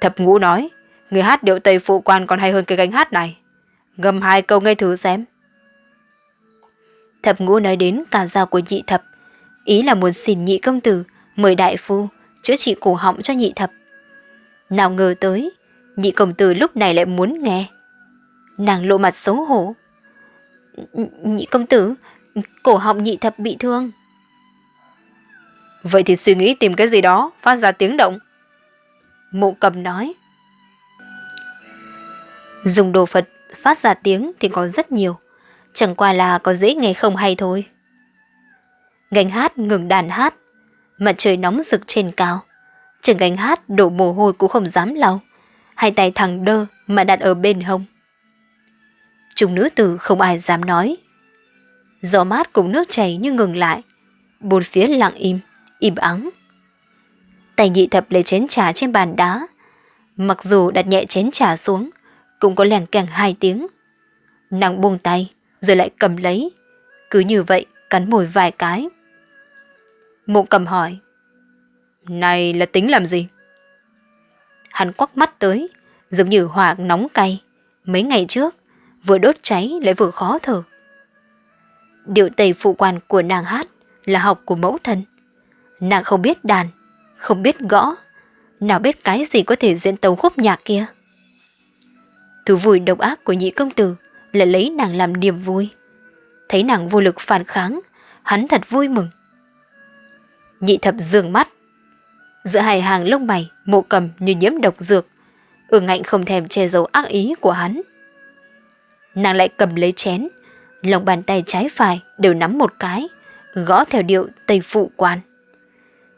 Thập ngũ nói, người hát điệu Tây phụ quan còn hay hơn cái gánh hát này. Ngâm hai câu nghe thử xem. Thập ngũ nói đến cả dao của nhị thập, ý là muốn xin nhị công tử mời đại phu chữa trị cổ họng cho nhị thập. Nào ngờ tới, nhị công tử lúc này lại muốn nghe. Nàng lộ mặt xấu hổ. Nhị công tử, cổ họng nhị thập bị thương. Vậy thì suy nghĩ tìm cái gì đó phát ra tiếng động. Mộ cầm nói. Dùng đồ Phật phát ra tiếng thì có rất nhiều. Chẳng qua là có dễ nghe không hay thôi. Gánh hát ngừng đàn hát. Mặt trời nóng rực trên cao. Trường gánh hát đổ mồ hôi cũng không dám lau. Hai tay thẳng đơ mà đặt ở bên hông. Chúng nữ tử không ai dám nói. Gió mát cùng nước chảy như ngừng lại bốn phía lặng im, im ắng. Tay nhị thập lấy chén trà trên bàn đá. Mặc dù đặt nhẹ chén trà xuống, cũng có lèng càng hai tiếng. Nàng buông tay, rồi lại cầm lấy. Cứ như vậy, cắn môi vài cái. Mộ cầm hỏi. Này là tính làm gì? Hắn quắc mắt tới, giống như hỏa nóng cay. Mấy ngày trước, vừa đốt cháy lại vừa khó thở. Điệu tây phụ quan của nàng hát là học của mẫu thân. Nàng không biết đàn, không biết gõ, nào biết cái gì có thể diễn tấu khúc nhạc kia. Thú vui độc ác của nhị công tử là lấy nàng làm niềm vui. Thấy nàng vô lực phản kháng, hắn thật vui mừng. Nhị thập dường mắt. Giữa hai hàng lông mày, mộ cầm như nhiễm độc dược. Ương ngạnh không thèm che giấu ác ý của hắn. Nàng lại cầm lấy chén, lòng bàn tay trái phải đều nắm một cái, gõ theo điệu Tây Phụ Quan.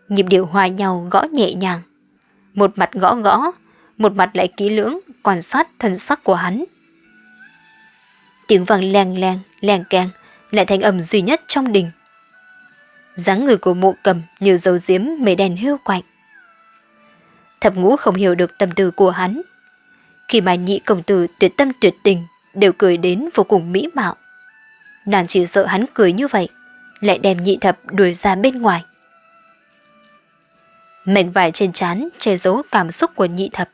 Nhịp điệu hòa nhau gõ nhẹ nhàng. Một mặt gõ gõ, một mặt lại kỹ lưỡng quan sát thân sắc của hắn. Tiếng vang leng leng, leng keng, lại thành âm duy nhất trong đình. dáng người của mộ cầm như dầu diếm mây đèn hưu quạnh. Thập ngũ không hiểu được tâm tư của hắn. Khi mà nhị công tử tuyệt tâm tuyệt tình đều cười đến vô cùng mỹ mạo. Nàng chỉ sợ hắn cười như vậy, lại đem nhị thập đuổi ra bên ngoài. Mảnh vải trên trán che giấu cảm xúc của nhị thập.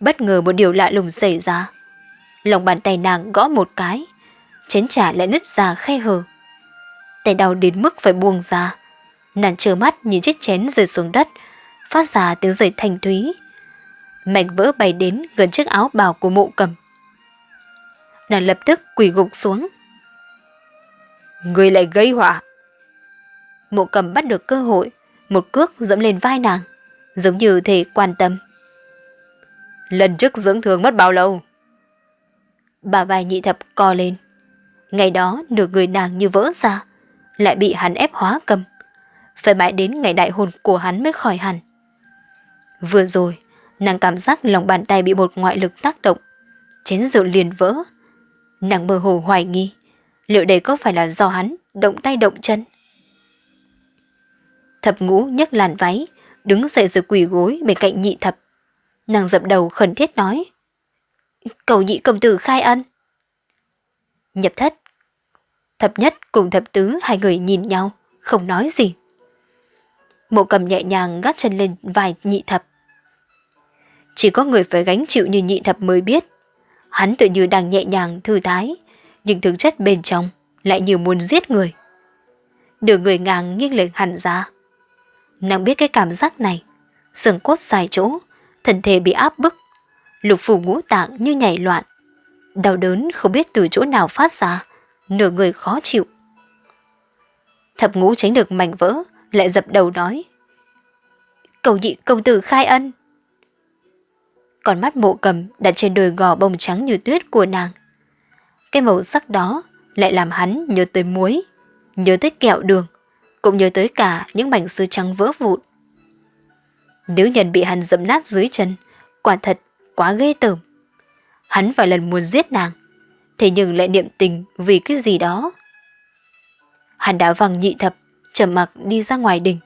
Bất ngờ một điều lạ lùng xảy ra. Lòng bàn tay nàng gõ một cái, chén trà lại nứt ra khe hở. Tay đau đến mức phải buông ra. Nàng trơ mắt nhìn chiếc chén rơi xuống đất, phát ra tiếng rời thanh thúy. Mảnh vỡ bay đến gần chiếc áo bào của mộ cầm. Nàng lập tức quỳ gục xuống. Người lại gây họa. Mộ cầm bắt được cơ hội, một cước dẫm lên vai nàng, giống như thể quan tâm. Lần trước dưỡng thương mất bao lâu? Bà vai nhị thập co lên. Ngày đó nửa người nàng như vỡ ra, lại bị hắn ép hóa cầm. Phải mãi đến ngày đại hôn của hắn mới khỏi hẳn. Vừa rồi, nàng cảm giác lòng bàn tay bị một ngoại lực tác động. Chén rượu liền vỡ. Nàng mơ hồ hoài nghi, liệu đây có phải là do hắn động tay động chân? Thập ngũ nhấc làn váy, đứng dậy rồi quỳ gối bên cạnh nhị thập. Nàng dập đầu khẩn thiết nói. Cầu nhị công tử khai ân. Nhập thất. Thập nhất cùng thập tứ hai người nhìn nhau, không nói gì. Mộ cầm nhẹ nhàng gác chân lên vài nhị thập. Chỉ có người phải gánh chịu như nhị thập mới biết. Hắn tự như đang nhẹ nhàng thư thái, nhưng thực chất bên trong lại nhiều muốn giết người. đường người ngang nghiêng lên hẳn ra. Nàng biết cái cảm giác này, sừng cốt sai chỗ, thân thể bị áp bức, lục phủ ngũ tạng như nhảy loạn. Đau đớn không biết từ chỗ nào phát ra, nửa người khó chịu. Thập ngũ tránh được mảnh vỡ, lại dập đầu nói. Cầu nhị công tử khai ân. Còn mắt mộ cầm đặt trên đôi gò bông trắng như tuyết của nàng. Cái màu sắc đó lại làm hắn nhớ tới muối, nhớ tới kẹo đường, cũng nhớ tới cả những mảnh sứ trắng vỡ vụn. Nữ nhân bị hắn dẫm nát dưới chân, quả thật quá ghê tởm. Hắn vài lần muốn giết nàng, thế nhưng lại niệm tình vì cái gì đó. Hắn đã văng nhị thập, trầm mặc đi ra ngoài đình.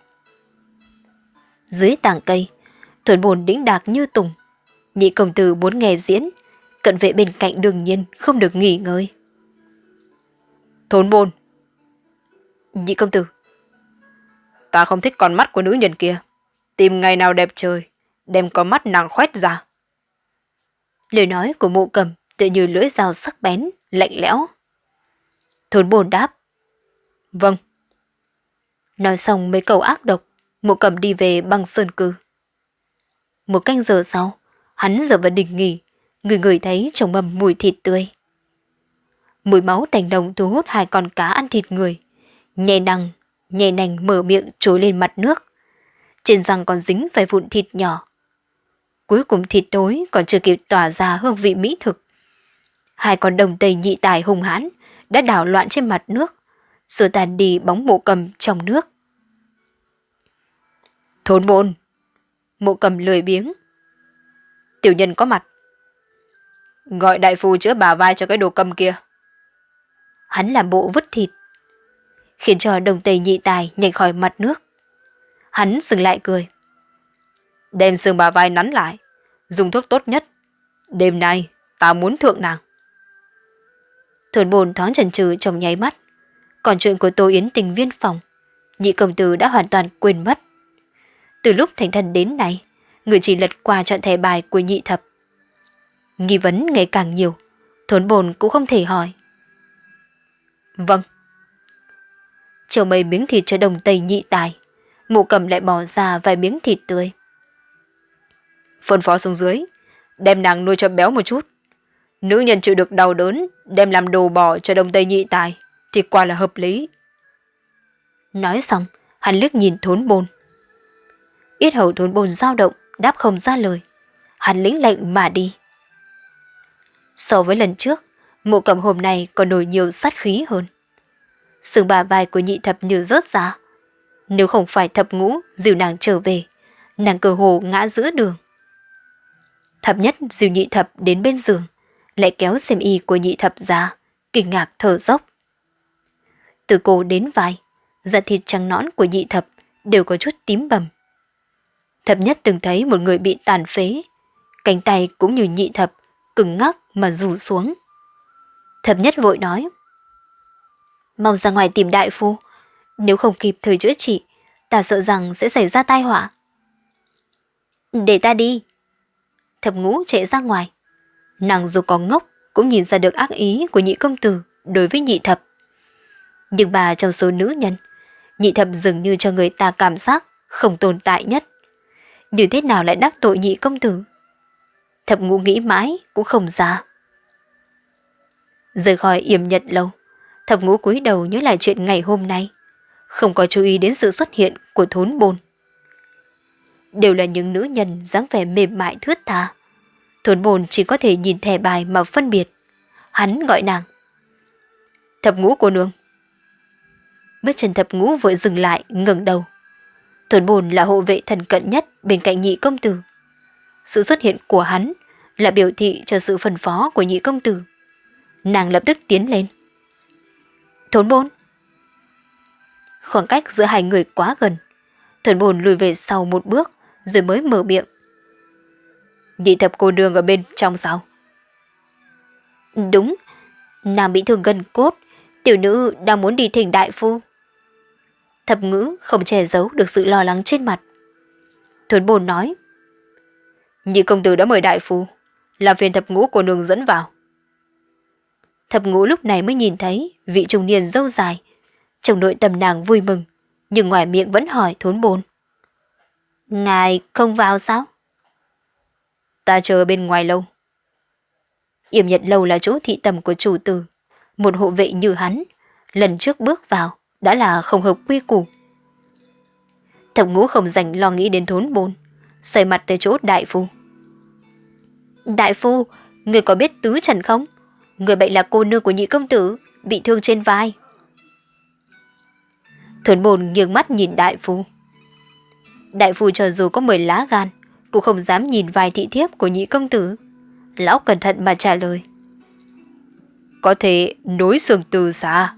Dưới tảng cây, thuần bồn đĩnh đạc như tùng. Nhị công tử muốn nghe diễn, cận vệ bên cạnh đương nhiên không được nghỉ ngơi. Thốn bồn. Nhị công tử. Ta không thích con mắt của nữ nhân kia. Tìm ngày nào đẹp trời, đem con mắt nàng khoét ra. Lời nói của mụ cầm tự như lưỡi dao sắc bén, lạnh lẽo. Thốn bồn đáp. Vâng. Nói xong mấy câu ác độc, mụ cầm đi về băng sơn cư. Một canh giờ sau, hắn giờ vào đình nghỉ, người người thấy chồng mầm mùi thịt tươi. Mùi máu tành đồng thu hút hai con cá ăn thịt người. Nhẹ nằng nhẹ nành mở miệng trồi lên mặt nước. Trên răng còn dính vài vụn thịt nhỏ. Cuối cùng thịt tối còn chưa kịp tỏa ra hương vị mỹ thực. Hai con đồng tây nhị tài hùng hãn đã đảo loạn trên mặt nước, sửa tàn đi bóng mộ cầm trong nước. Thốn môn! Mộ cầm lười biếng. Tiểu nhân có mặt. Gọi đại phu chữa bà vai cho cái đồ cầm kia. Hắn làm bộ vứt thịt. khiến cho đồng tây nhị tài nhảy khỏi mặt nước. Hắn dừng lại cười. Đem xương bà vai nắn lại, dùng thuốc tốt nhất. Đêm nay, ta muốn thượng nàng. Thuần bồn thoáng chần chừ trong nháy mắt. Còn chuyện của Tô Yến tình viên phòng, nhị công tử đã hoàn toàn quên mất. Từ lúc thành thần đến nay, người chỉ lật qua chọn thẻ bài của nhị thập. Nghi vấn ngày càng nhiều, thốn bồn cũng không thể hỏi. Vâng. Chiều mấy miếng thịt cho đồng tây nhị tài, mụ cầm lại bỏ ra vài miếng thịt tươi. Phân phó xuống dưới, đem nàng nuôi cho béo một chút. Nữ nhân chịu được đau đớn, đem làm đồ bò cho Đông tây nhị tài, thì quả là hợp lý. Nói xong, hắn liếc nhìn thốn bồn. Yết hầu thốn bồn dao động, đáp không ra lời. Hắn lĩnh lệnh mà đi. So với lần trước, mộ cầm hôm nay còn nổi nhiều sát khí hơn. Sừng bà vai của nhị thập như rớt ra. Nếu không phải thập ngũ dìu nàng trở về, nàng cơ hồ ngã giữa đường. Thập nhất dìu nhị thập đến bên giường, lại kéo xem y của nhị thập ra, kinh ngạc thở dốc. Từ cổ đến vai, da thịt trắng nõn của nhị thập đều có chút tím bầm. Thập nhất từng thấy một người bị tàn phế, cánh tay cũng như nhị thập, cứng ngắc mà rủ xuống. Thập nhất vội nói. Mau ra ngoài tìm đại phu, nếu không kịp thời chữa trị, ta sợ rằng sẽ xảy ra tai họa. Để ta đi. Thập ngũ chạy ra ngoài. Nàng dù có ngốc cũng nhìn ra được ác ý của nhị công tử đối với nhị thập. Nhưng bà trong số nữ nhân, nhị thập dường như cho người ta cảm giác không tồn tại nhất. Như thế nào lại đắc tội nhị công tử? Thập ngũ nghĩ mãi cũng không ra. Rời khỏi yểm nhật lâu, thập ngũ cúi đầu nhớ lại chuyện ngày hôm nay, không có chú ý đến sự xuất hiện của thốn bồn. Đều là những nữ nhân dáng vẻ mềm mại thướt tha. Thốn bồn chỉ có thể nhìn thẻ bài mà phân biệt. Hắn gọi nàng. Thập ngũ cô nương. Bước chân thập ngũ vội dừng lại, ngẩng đầu. Thốn bồn là hộ vệ thần cận nhất bên cạnh nhị công tử. Sự xuất hiện của hắn là biểu thị cho sự phân phó của nhị công tử. Nàng lập tức tiến lên. Thốn bồn. Khoảng cách giữa hai người quá gần. Thuần bồn lùi về sau một bước rồi mới mở miệng. Nhị thập cô đường ở bên trong sao? Đúng, nàng bị thương gần cốt, tiểu nữ đang muốn đi thỉnh đại phu. Thập ngữ không che giấu được sự lo lắng trên mặt. Thuần bồn nói. Nhị công tử đã mời đại phu, làm phiền thập ngũ cô nương dẫn vào. Thập ngũ lúc này mới nhìn thấy vị trung niên dâu dài. Trong nội tâm nàng vui mừng, nhưng ngoài miệng vẫn hỏi thốn bồn. Ngài không vào sao? Ta chờ bên ngoài lâu. Yểm nhật lâu là chỗ thị tầm của chủ tử. Một hộ vệ như hắn, lần trước bước vào đã là không hợp quy củ. Thập ngũ không dành lo nghĩ đến thốn bồn, xoay mặt tới chỗ đại phu. Đại phu, người có biết tứ trần không? Người bệnh là cô nương của nhị công tử, bị thương trên vai. Thuấn bồn nghiêng mắt nhìn đại phu. Đại phu cho dù có 10 lá gan, cũng không dám nhìn vài thị thiếp của nhị công tử. Lão cẩn thận mà trả lời. Có thể nối xương từ xa.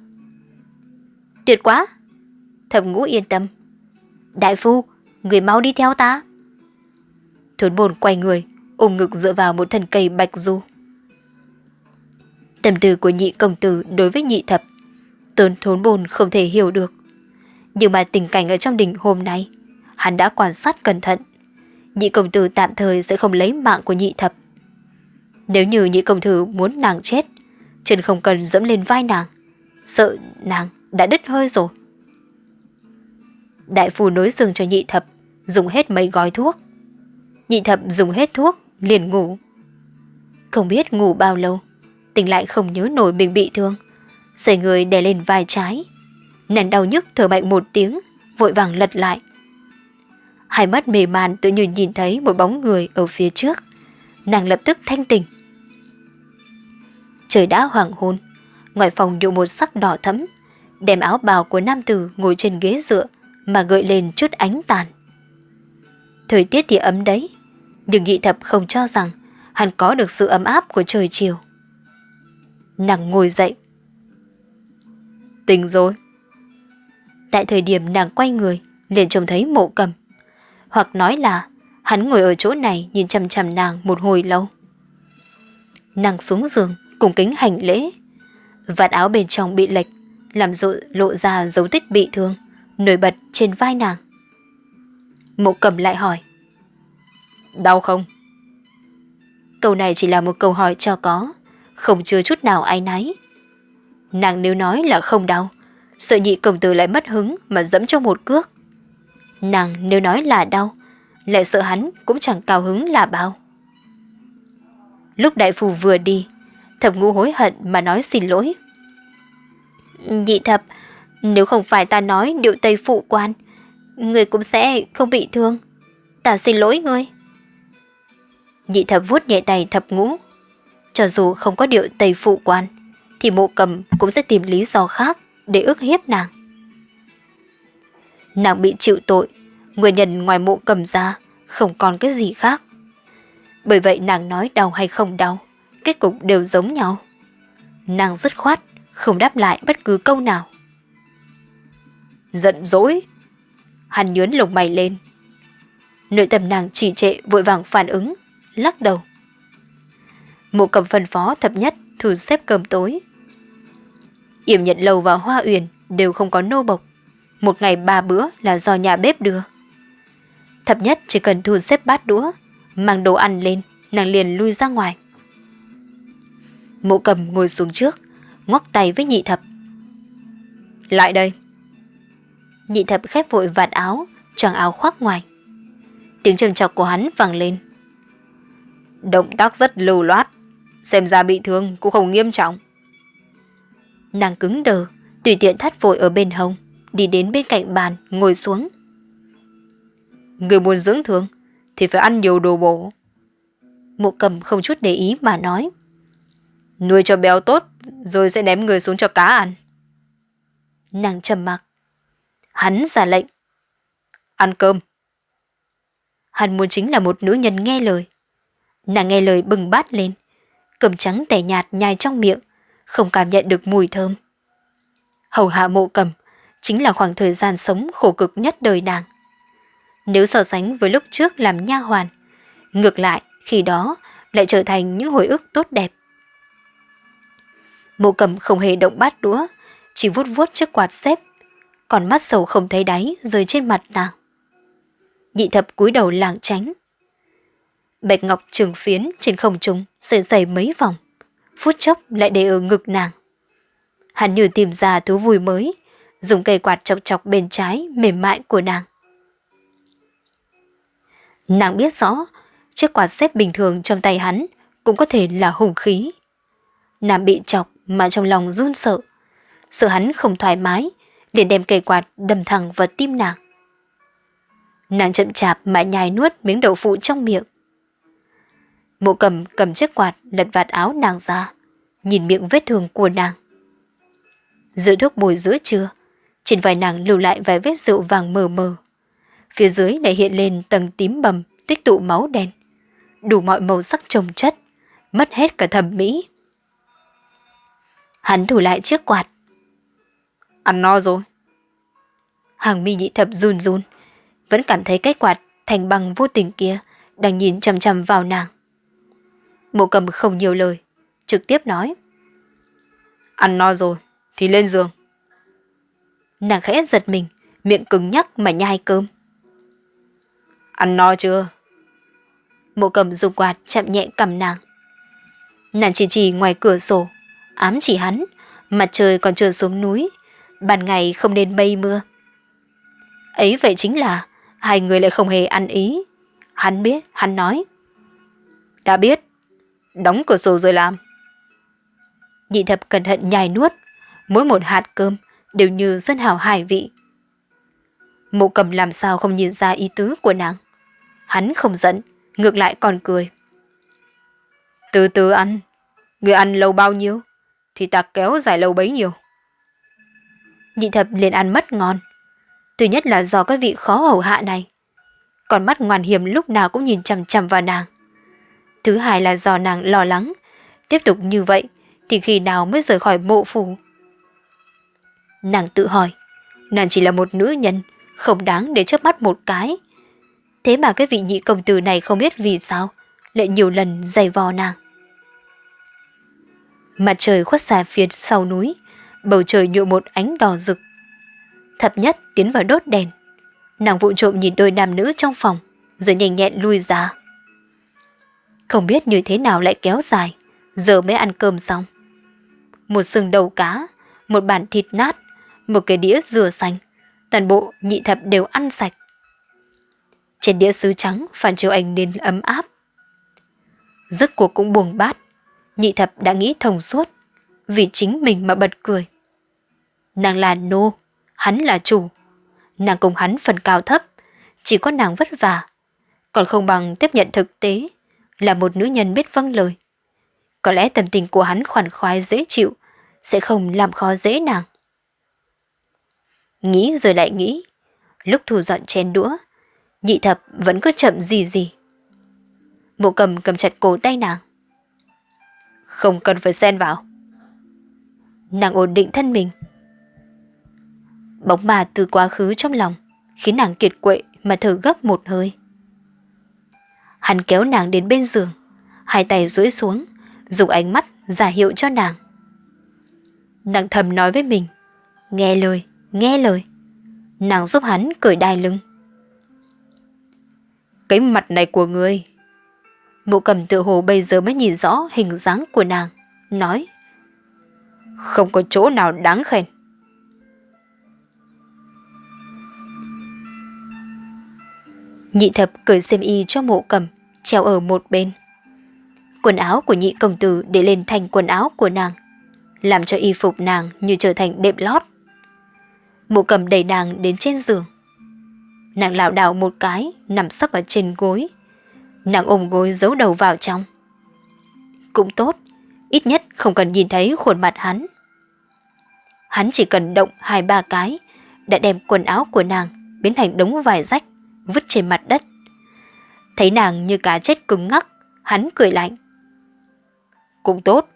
Tuyệt quá! Thẩm ngũ yên tâm. Đại phu, người mau đi theo ta. Thuấn bồn quay người, ôm ngực dựa vào một thân cây bạch du. Tâm tư của nhị công tử đối với nhị thập, tốn thốn bồn không thể hiểu được. Nhưng mà tình cảnh ở trong đình hôm nay, hắn đã quan sát cẩn thận. Nhị công tử tạm thời sẽ không lấy mạng của nhị thập. Nếu như nhị công tử muốn nàng chết, chân không cần dẫm lên vai nàng, sợ nàng đã đứt hơi rồi. Đại phu nối giường cho nhị thập, dùng hết mấy gói thuốc. Nhị thập dùng hết thuốc, liền ngủ. Không biết ngủ bao lâu, tỉnh lại không nhớ nổi mình bị thương. Xảy người đè lên vai trái, Nền đau nhức thở mạnh một tiếng, vội vàng lật lại. Hai mắt mềm màn tự nhiên nhìn thấy một bóng người ở phía trước. Nàng lập tức thanh tỉnh. Trời đã hoàng hôn, ngoài phòng nhụ một sắc đỏ thẫm, đem áo bào của nam tử ngồi trên ghế dựa mà gợi lên chút ánh tàn. Thời tiết thì ấm đấy, nhưng nhị thập không cho rằng hắn có được sự ấm áp của trời chiều. Nàng ngồi dậy. Tỉnh rồi. Tại thời điểm nàng quay người, liền trông thấy mộ cầm. Hoặc nói là hắn ngồi ở chỗ này nhìn chằm chằm nàng một hồi lâu. Nàng xuống giường, cùng kính hành lễ. Vạt áo bên trong bị lệch, làm rộ, lộ ra dấu tích bị thương, nổi bật trên vai nàng. Mộ cầm lại hỏi. Đau không? Câu này chỉ là một câu hỏi cho có, không chưa chút nào ai náy. Nàng nếu nói là không đau, sợ nhị công tử lại mất hứng mà dẫm cho một cước. Nàng nếu nói là đau, lại sợ hắn cũng chẳng cao hứng là bao. Lúc đại phù vừa đi, thập ngũ hối hận mà nói xin lỗi. Nhị thập, nếu không phải ta nói điệu tây phụ quan, người cũng sẽ không bị thương. Ta xin lỗi ngươi. Nhị thập vuốt nhẹ tay thập ngũ. Cho dù không có điệu tây phụ quan, thì mộ cầm cũng sẽ tìm lý do khác để ức hiếp nàng. Nàng bị chịu tội, nguyên nhân ngoài mộ cầm ra, không còn cái gì khác. Bởi vậy nàng nói đau hay không đau, kết cục đều giống nhau. Nàng dứt khoát, không đáp lại bất cứ câu nào. Giận dỗi. Hắn nhướn lồng mày lên. Nội tâm nàng chỉ trệ vội vàng phản ứng, lắc đầu. Mộ cầm phân phó thập nhất thử xếp cơm tối. Yểm nhận lầu và hoa uyển đều không có nô bộc. Một ngày ba bữa là do nhà bếp đưa. Thập nhất chỉ cần thu xếp bát đũa, mang đồ ăn lên, nàng liền lui ra ngoài. Mộ cầm ngồi xuống trước, ngoắc tay với nhị thập. Lại đây. Nhị thập khép vội vạt áo, choàng áo khoác ngoài. Tiếng trầm chọc của hắn vang lên. Động tác rất lưu loát, xem ra bị thương cũng không nghiêm trọng. Nàng cứng đờ, tùy tiện thắt vội ở bên hông, đi đến bên cạnh bàn, ngồi xuống. Người muốn dưỡng thương thì phải ăn nhiều đồ bổ. Mộ cầm không chút để ý mà nói. Nuôi cho béo tốt rồi sẽ ném người xuống cho cá ăn. Nàng trầm mặc. Hắn ra lệnh. Ăn cơm. Hắn muốn chính là một nữ nhân nghe lời. Nàng nghe lời bừng bát lên. cầm trắng tẻ nhạt nhai trong miệng, không cảm nhận được mùi thơm. Hầu hạ mộ cầm chính là khoảng thời gian sống khổ cực nhất đời nàng. Nếu so sánh với lúc trước làm nha hoàn, ngược lại khi đó lại trở thành những hồi ức tốt đẹp. Mộ cầm không hề động bát đũa, chỉ vuốt vuốt chiếc quạt xếp, còn mắt sầu không thấy đáy rơi trên mặt nàng. Nhị thập cúi đầu làng tránh. Bạch ngọc trường phiến trên không trung sợi dày mấy vòng, phút chốc lại để ở ngực nàng. Hắn như tìm ra thú vui mới, dùng cây quạt chọc chọc bên trái mềm mại của nàng. Nàng biết rõ, chiếc quạt xếp bình thường trong tay hắn cũng có thể là hùng khí. Nàng bị chọc mà trong lòng run sợ, sợ hắn không thoải mái, để đem cây quạt đâm thẳng vào tim nàng. Nàng chậm chạp mà nhai nuốt miếng đậu phụ trong miệng. Mộ cầm cầm chiếc quạt lật vạt áo nàng ra, nhìn miệng vết thương của nàng. Giữa thuốc bồi giữa trưa, trên vai nàng lưu lại vài vết rượu vàng mờ mờ. Phía dưới lại hiện lên tầng tím bầm, tích tụ máu đen. Đủ mọi màu sắc trồng chất, mất hết cả thẩm mỹ. Hắn thủ lại chiếc quạt. Ăn no rồi. Hàng mi nhị thập run run, vẫn cảm thấy cái quạt thành bằng vô tình kia đang nhìn chằm chằm vào nàng. Mộ cầm không nhiều lời, trực tiếp nói. Ăn no rồi, thì lên giường. Nàng khẽ giật mình, miệng cứng nhắc mà nhai cơm. Ăn no chưa? Mộ cầm dùng quạt chạm nhẹ cầm nàng. Nàng chỉ chỉ ngoài cửa sổ, ám chỉ hắn, mặt trời còn chưa xuống núi, ban ngày không nên mây mưa. Ấy vậy chính là hai người lại không hề ăn ý. Hắn biết, hắn nói. Đã biết, đóng cửa sổ rồi làm. Nhị thập cẩn thận nhai nuốt, mỗi một hạt cơm đều như dân hào hải vị. Mộ cầm làm sao không nhìn ra ý tứ của nàng. Hắn không giận, ngược lại còn cười. Từ từ ăn, người ăn lâu bao nhiêu, thì ta kéo dài lâu bấy nhiêu. Nhị thập liền ăn mất ngon. Thứ nhất là do cái vị khó hầu hạ này. Còn mắt ngoan hiểm lúc nào cũng nhìn chằm chằm vào nàng. Thứ hai là do nàng lo lắng. Tiếp tục như vậy thì khi nào mới rời khỏi mộ phủ. Nàng tự hỏi, Nàng chỉ là một nữ nhân, không đáng để chớp mắt một cái. Thế mà cái vị nhị công tử này không biết vì sao, lại nhiều lần giày vò nàng. Mặt trời khuất xa phía sau núi, bầu trời nhuộm một ánh đỏ rực. Thập nhất tiến vào đốt đèn. Nàng vụ trộm nhìn đôi nam nữ trong phòng, rồi nhanh nhẹn lui ra. Không biết như thế nào lại kéo dài, giờ mới ăn cơm xong. Một sừng đầu cá, một bàn thịt nát, một cái đĩa dừa xanh, toàn bộ nhị thập đều ăn sạch. Trên đĩa sứ trắng phản chiếu ánh nên ấm áp. rất cuộc cũng buồn bát, nhị thập đã nghĩ thông suốt, vì chính mình mà bật cười. Nàng là nô, hắn là chủ. Nàng cùng hắn phần cao thấp, chỉ có nàng vất vả, còn không bằng tiếp nhận thực tế, là một nữ nhân biết vâng lời. Có lẽ tâm tình của hắn khoản khoái dễ chịu, sẽ không làm khó dễ nàng. Nghĩ rồi lại nghĩ, lúc thu dọn chén đũa, nhị thập vẫn cứ chậm gì gì. Mộ cầm cầm chặt cổ tay nàng. Không cần phải xen vào. Nàng ổn định thân mình. Bóng ma từ quá khứ trong lòng, khiến nàng kiệt quệ mà thở gấp một hơi. Hắn kéo nàng đến bên giường, hai tay duỗi xuống, dùng ánh mắt giả hiệu cho nàng. Nàng thầm nói với mình, nghe lời, nghe lời. Nàng giúp hắn cởi đai lưng. Cái mặt này của người, Mụ cầm tự hồ bây giờ mới nhìn rõ hình dáng của nàng, nói. Không có chỗ nào đáng khen. Nhị thập cởi xem y cho mộ cầm, treo ở một bên. Quần áo của nhị công tử để lên thành quần áo của nàng, làm cho y phục nàng như trở thành đệm lót. Mộ cầm đẩy nàng đến trên giường. Nàng lảo đảo một cái, nằm sấp ở trên gối. Nàng ôm gối giấu đầu vào trong. Cũng tốt, ít nhất không cần nhìn thấy khuôn mặt hắn. Hắn chỉ cần động hai ba cái, đã đem quần áo của nàng biến thành đống vải rách, vứt trên mặt đất. Thấy nàng như cá chết cứng ngắc, hắn cười lạnh. Cũng tốt,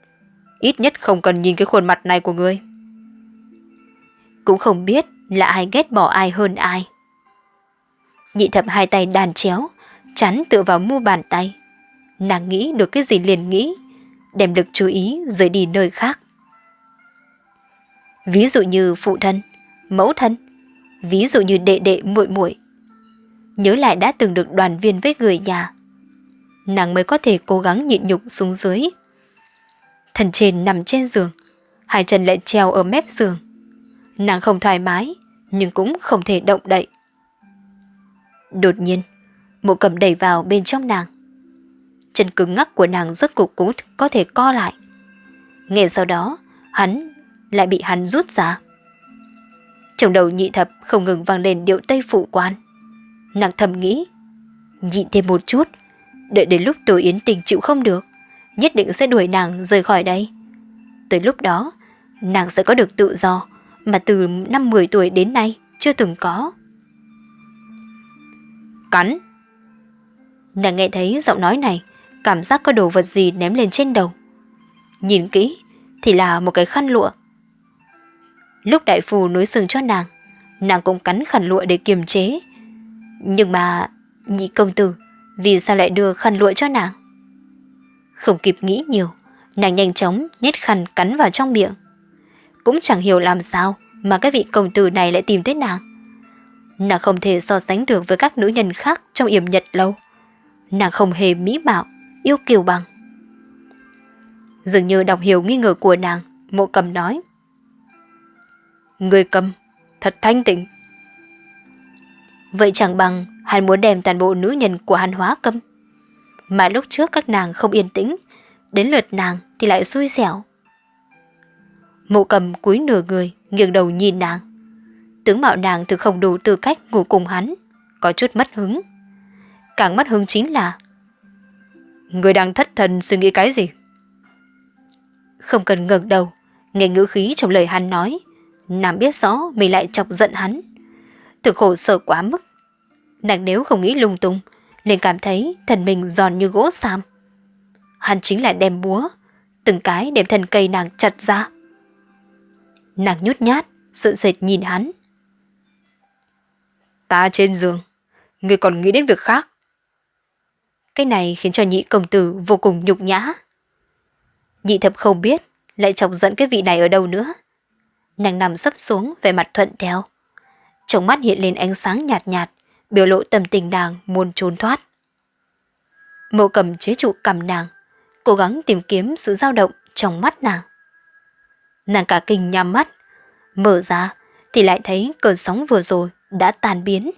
ít nhất không cần nhìn cái khuôn mặt này của ngươi. Cũng không biết là ai ghét bỏ ai hơn ai. Nhị thập hai tay đàn chéo, chắn tựa vào mu bàn tay. Nàng nghĩ được cái gì liền nghĩ, đem lực chú ý rời đi nơi khác. Ví dụ như phụ thân, mẫu thân, ví dụ như đệ đệ muội muội. Nhớ lại đã từng được đoàn viên với người nhà. Nàng mới có thể cố gắng nhịn nhục xuống dưới. Thần trên nằm trên giường, hai chân lại treo ở mép giường. Nàng không thoải mái, nhưng cũng không thể động đậy. Đột nhiên, mụ cầm đẩy vào bên trong nàng. Chân cứng ngắc của nàng rốt cục cũng có thể co lại. Nghe sau đó, hắn lại bị hắn rút ra. Trong đầu nhị thập không ngừng vang lên điệu tây phụ quan. Nàng thầm nghĩ, nhịn thêm một chút, đợi đến lúc tôi yến tình chịu không được, nhất định sẽ đuổi nàng rời khỏi đây. Tới lúc đó, nàng sẽ có được tự do mà từ năm 10 tuổi đến nay chưa từng có. Cắn! Nàng nghe thấy giọng nói này, cảm giác có đồ vật gì ném lên trên đầu. Nhìn kỹ thì là một cái khăn lụa. Lúc đại phù nối sừng cho nàng, nàng cũng cắn khăn lụa để kiềm chế. Nhưng mà, nhị công tử, vì sao lại đưa khăn lụa cho nàng? Không kịp nghĩ nhiều, nàng nhanh chóng nhét khăn cắn vào trong miệng. Cũng chẳng hiểu làm sao mà cái vị công tử này lại tìm tới nàng. Nàng không thể so sánh được với các nữ nhân khác trong yểm nhật lâu. Nàng không hề mỹ mạo, yêu kiều bằng. Dường như đọc hiểu nghi ngờ của nàng, mộ cầm nói. Người cầm, thật thanh tịnh. Vậy chẳng bằng hắn muốn đem toàn bộ nữ nhân của hắn hóa câm. Mà lúc trước các nàng không yên tĩnh, đến lượt nàng thì lại xui xẻo. Mộ cầm cúi nửa người, nghiêng đầu nhìn nàng. Tướng mạo nàng thực không đủ tư cách ngủ cùng hắn, có chút mất hứng. Càng mất hứng chính là Người đang thất thần suy nghĩ cái gì? Không cần ngẩng đầu, nghe ngữ khí trong lời hắn nói, nàng biết rõ mình lại chọc giận hắn. Thực khổ sở quá mức. Nàng nếu không nghĩ lung tung, liền cảm thấy thần mình giòn như gỗ sam. Hắn chính là đem búa, từng cái đem thân cây nàng chặt ra. Nàng nhút nhát, sợ sệt nhìn hắn. Ta trên giường, người còn nghĩ đến việc khác. Cái này khiến cho nhị công tử vô cùng nhục nhã. Nhị thập không biết lại chọc giận cái vị này ở đâu nữa. Nàng nằm sấp xuống về mặt thuận theo. Trong mắt hiện lên ánh sáng nhạt nhạt, biểu lộ tâm tình nàng muốn trốn thoát. Mộ cầm chế trụ cầm nàng, cố gắng tìm kiếm sự dao động trong mắt nàng. Nàng cả kinh nhắm mắt, mở ra thì lại thấy cơn sóng vừa rồi đã tan biến.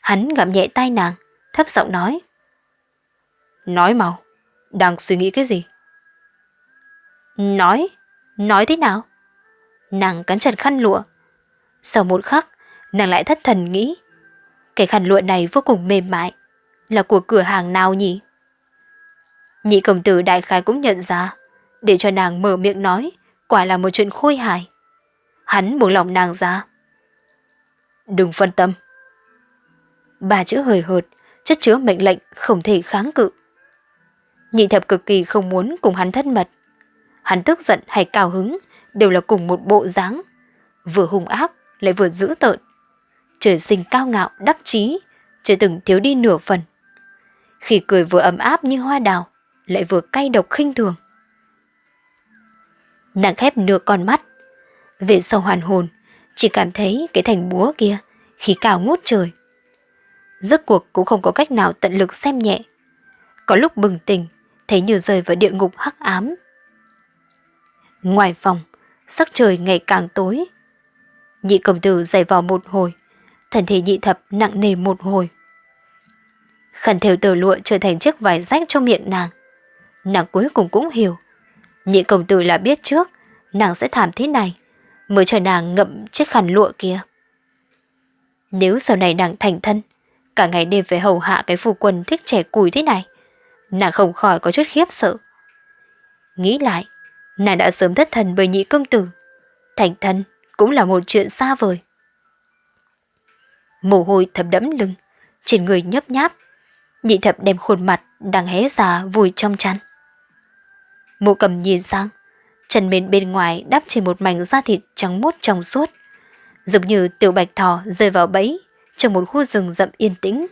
Hắn gặm nhẹ tay nàng, thấp giọng nói. Nói mau, đang suy nghĩ cái gì? Nói? Nói thế nào? Nàng cắn chặt khăn lụa. Sau một khắc, nàng lại thất thần nghĩ. Cái khăn lụa này vô cùng mềm mại. Là của cửa hàng nào nhỉ? Nhị công tử đại khái cũng nhận ra, để cho nàng mở miệng nói, quả là một chuyện khôi hài. Hắn buông lòng nàng ra. Đừng phân tâm. Ba chữ hời hợt, chất chứa mệnh lệnh không thể kháng cự. Nhị thập cực kỳ không muốn cùng hắn thân mật. Hắn tức giận hay cao hứng đều là cùng một bộ dáng, vừa hung ác lại vừa dữ tợn. Trời sinh cao ngạo, đắc chí, chưa từng thiếu đi nửa phần. Khi cười vừa ấm áp như hoa đào, lại vừa cay độc khinh thường. Nàng khép nửa con mắt, về sau hoàn hồn, chỉ cảm thấy cái thành búa kia khí cao ngút trời. Rốt cuộc cũng không có cách nào tận lực xem nhẹ. Có lúc bừng tỉnh, thấy như rơi vào địa ngục hắc ám. Ngoài phòng, sắc trời ngày càng tối. Nhị công tử dày vào một hồi, thần thể nhị thập nặng nề một hồi. Khăn thêu tờ lụa trở thành chiếc vải rách trong miệng nàng. Nàng cuối cùng cũng hiểu. Nhị công tử là biết trước, nàng sẽ thảm thế này, mới cho nàng ngậm chiếc khăn lụa kia. Nếu sau này nàng thành thân, cả ngày đêm phải hầu hạ cái phu quân thích trẻ cùi thế này, nàng không khỏi có chút khiếp sợ. Nghĩ lại, nàng đã sớm thất thần bởi nhị công tử. Thành thân cũng là một chuyện xa vời. Mồ hôi thấm đẫm lưng, trên người nhấp nháp. Nhị thập đem khuôn mặt đang hé ra vùi trong chăn. Mộ cầm nhìn sang, chân mền bên ngoài đắp trên một mảnh da thịt trắng mốt trong suốt, giống như tiểu bạch thỏ rơi vào bẫy trong một khu rừng rậm yên tĩnh.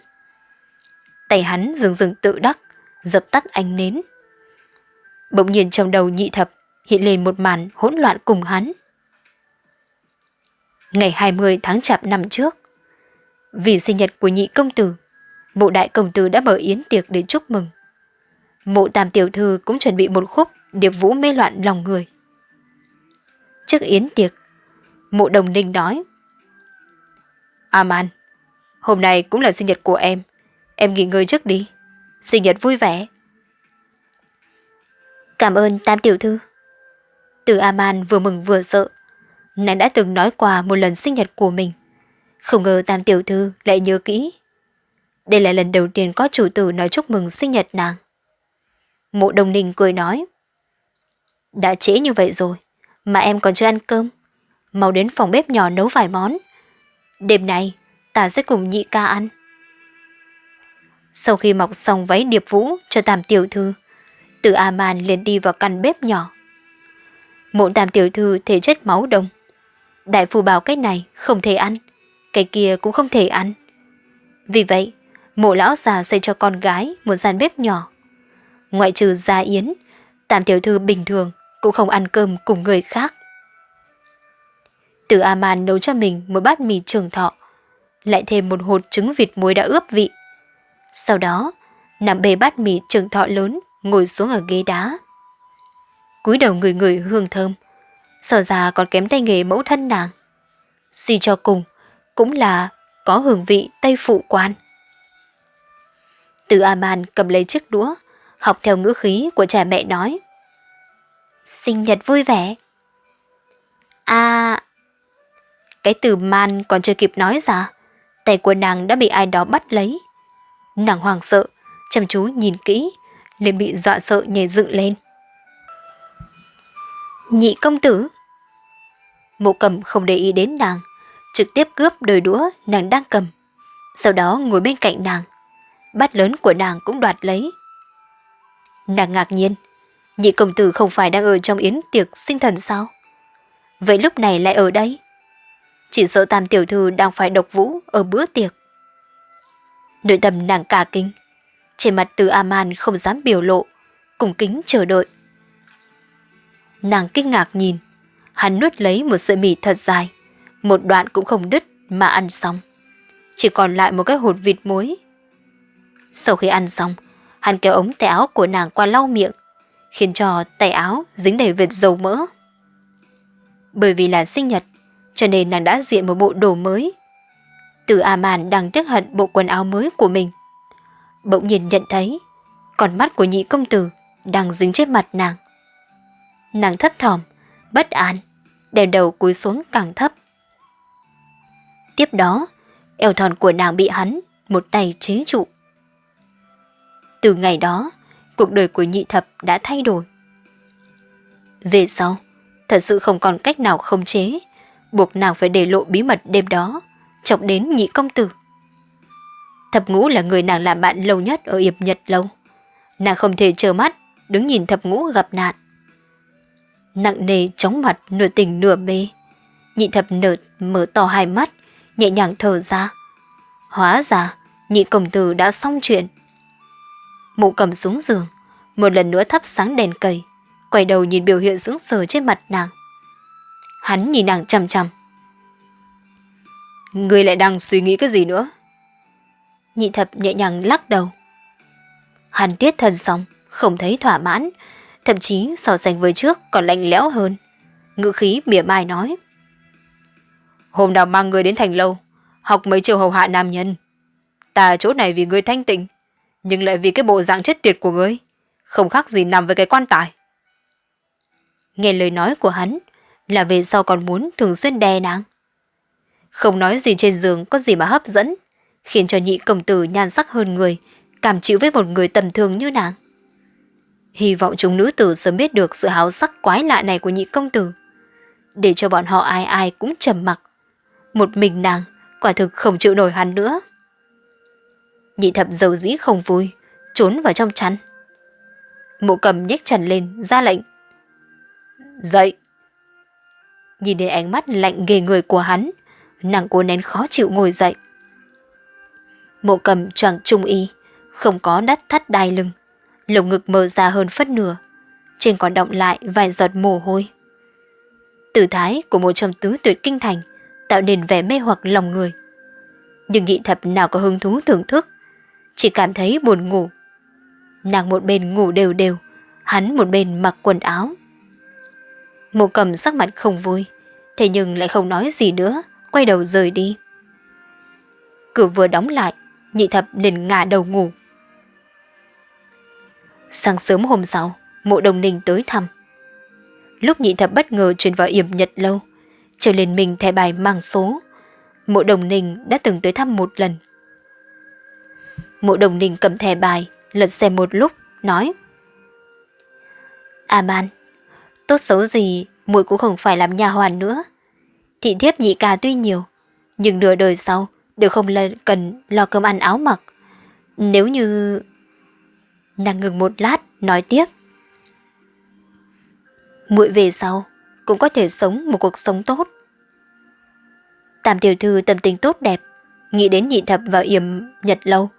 Tay hắn rừng rừng tự đắc, dập tắt ánh nến. Bỗng nhiên trong đầu nhị thập hiện lên một màn hỗn loạn cùng hắn. Ngày 20 tháng chạp năm trước, vì sinh nhật của nhị công tử, mộ đại công tử đã mở yến tiệc để chúc mừng. Mộ tam tiểu thư cũng chuẩn bị một khúc điệp vũ mê loạn lòng người. Trước yến tiệc, mộ đồng ninh nói. Aman, hôm nay cũng là sinh nhật của em, em nghỉ ngơi trước đi, sinh nhật vui vẻ. Cảm ơn tam tiểu thư. Từ Aman vừa mừng vừa sợ, nàng đã từng nói qua một lần sinh nhật của mình. Không ngờ tam tiểu thư lại nhớ kỹ. Đây là lần đầu tiên có chủ tử nói chúc mừng sinh nhật nàng. Mộ đồng ninh cười nói. Đã trễ như vậy rồi, mà em còn chưa ăn cơm. Mau đến phòng bếp nhỏ nấu vài món. Đêm nay, ta sẽ cùng nhị ca ăn. Sau khi mọc xong váy điệp vũ cho tam tiểu thư, từ A-man liền đi vào căn bếp nhỏ. Mộ tam tiểu thư thể chất máu đông. Đại phu bảo cái này không thể ăn, cái kia cũng không thể ăn. Vì vậy, mộ lão già xây cho con gái một gian bếp nhỏ. Ngoại trừ gia yến, tam tiểu thư bình thường cũng không ăn cơm cùng người khác. Từ A-man nấu cho mình một bát mì trường thọ, lại thêm một hột trứng vịt muối đã ướp vị. Sau đó, nằm bề bát mì trường thọ lớn, ngồi xuống ở ghế đá. cúi đầu người người hương thơm, sở ra còn kém tay nghề mẫu thân nàng. Suy cho cùng, cũng là có hương vị Tây Phụ quan. Từ A-man cầm lấy chiếc đũa, học theo ngữ khí của cha mẹ nói. Sinh nhật vui vẻ. À... Cái từ man còn chưa kịp nói ra, tay của nàng đã bị ai đó bắt lấy. Nàng hoàng sợ, chăm chú nhìn kỹ, liền bị dọa sợ nhảy dựng lên. Nhị công tử Mộ cầm không để ý đến nàng, trực tiếp cướp đôi đũa nàng đang cầm. Sau đó ngồi bên cạnh nàng. Bát lớn của nàng cũng đoạt lấy. Nàng ngạc nhiên, nhị công tử không phải đang ở trong yến tiệc sinh thần sao? Vậy lúc này lại ở đây? chỉ sợ tam tiểu thư đang phải độc vũ ở bữa tiệc. Nội tâm nàng cả kinh, trên mặt từ Aman không dám biểu lộ, cùng kính chờ đợi. Nàng kinh ngạc nhìn, hắn nuốt lấy một sợi mì thật dài, một đoạn cũng không đứt mà ăn xong. Chỉ còn lại một cái hột vịt muối. Sau khi ăn xong, hắn kéo ống tay áo của nàng qua lau miệng, khiến cho tay áo dính đầy vệt dầu mỡ. Bởi vì là sinh nhật, cho nên nàng đã diện một bộ đồ mới. Từ A Màn đang tiếc hận bộ quần áo mới của mình. Bỗng nhiên nhận thấy, con mắt của nhị công tử đang dính trên mặt nàng. Nàng thấp thỏm, bất an, đèn đầu cúi xuống càng thấp. Tiếp đó, eo thon của nàng bị hắn một tay chế trụ. Từ ngày đó, cuộc đời của nhị thập đã thay đổi. Về sau, thật sự không còn cách nào không chế, buộc nàng phải để lộ bí mật đêm đó, chọc đến nhị công tử. Thập ngũ là người nàng làm bạn lâu nhất ở Yệp Nhật lâu. Nàng không thể chờ mắt, đứng nhìn thập ngũ gặp nạn. Nặng nề chóng mặt nửa tỉnh nửa mê. Nhị thập nở mở to hai mắt, nhẹ nhàng thở ra. Hóa ra, nhị công tử đã xong chuyện. Mụ cầm xuống giường, một lần nữa thắp sáng đèn cầy, quay đầu nhìn biểu hiện sững sờ trên mặt nàng. Hắn nhìn nàng chằm chằm. Người lại đang suy nghĩ cái gì nữa? Nhị thập nhẹ nhàng lắc đầu. Hắn tiết thân xong, không thấy thỏa mãn, thậm chí so sánh với trước còn lạnh lẽo hơn. Ngữ khí mỉa mai nói. Hôm nào mang người đến thành lâu, học mấy chiều hầu hạ nam nhân. Ta chỗ này vì người thanh tịnh, nhưng lại vì cái bộ dạng chết tiệt của ngươi, không khác gì nằm với cái quan tài. Nghe lời nói của hắn là về sau còn muốn thường xuyên đè nàng. Không nói gì trên giường có gì mà hấp dẫn, khiến cho nhị công tử nhan sắc hơn người, cảm chịu với một người tầm thường như nàng. Hy vọng chúng nữ tử sớm biết được sự háo sắc quái lạ này của nhị công tử, để cho bọn họ ai ai cũng trầm mặc. Một mình nàng, quả thực không chịu nổi hắn nữa. Nhị thập dầu dĩ không vui, trốn vào trong chăn. Mộ cầm nhếch trần lên, ra lệnh. Dậy! Nhìn đến ánh mắt lạnh ghê người của hắn, nàng cố nén khó chịu ngồi dậy. Mộ cầm choàng trung y, không có đắt thắt đai lưng, lồng ngực mở ra hơn phân nửa, trên còn động lại vài giọt mồ hôi. Tử thái của một trong tứ tuyệt kinh thành tạo nên vẻ mê hoặc lòng người. Nhưng nhị thập nào có hứng thú thưởng thức, chỉ cảm thấy buồn ngủ. Nàng một bên ngủ đều đều, hắn một bên mặc quần áo. Mộ cầm sắc mặt không vui, thế nhưng lại không nói gì nữa, quay đầu rời đi. Cửa vừa đóng lại, nhị thập liền ngả đầu ngủ. Sáng sớm hôm sau, mộ đồng ninh tới thăm. Lúc nhị thập bất ngờ truyền vào yểm nhật lâu, trở lên mình thẻ bài mang số. Mộ đồng ninh đã từng tới thăm một lần. Mộ đồng ninh cầm thẻ bài, lật xem một lúc, nói. À ban, tốt xấu gì, muội cũng không phải làm nhà hoàn nữa. Thị thiếp nhị ca tuy nhiều, nhưng nửa đời sau đều không cần lo cơm ăn áo mặc. Nếu như... Nàng ngừng một lát, nói tiếp. Muội về sau, cũng có thể sống một cuộc sống tốt. Tam tiểu thư tâm tình tốt đẹp, nghĩ đến nhị thập vào yểm nhật lâu.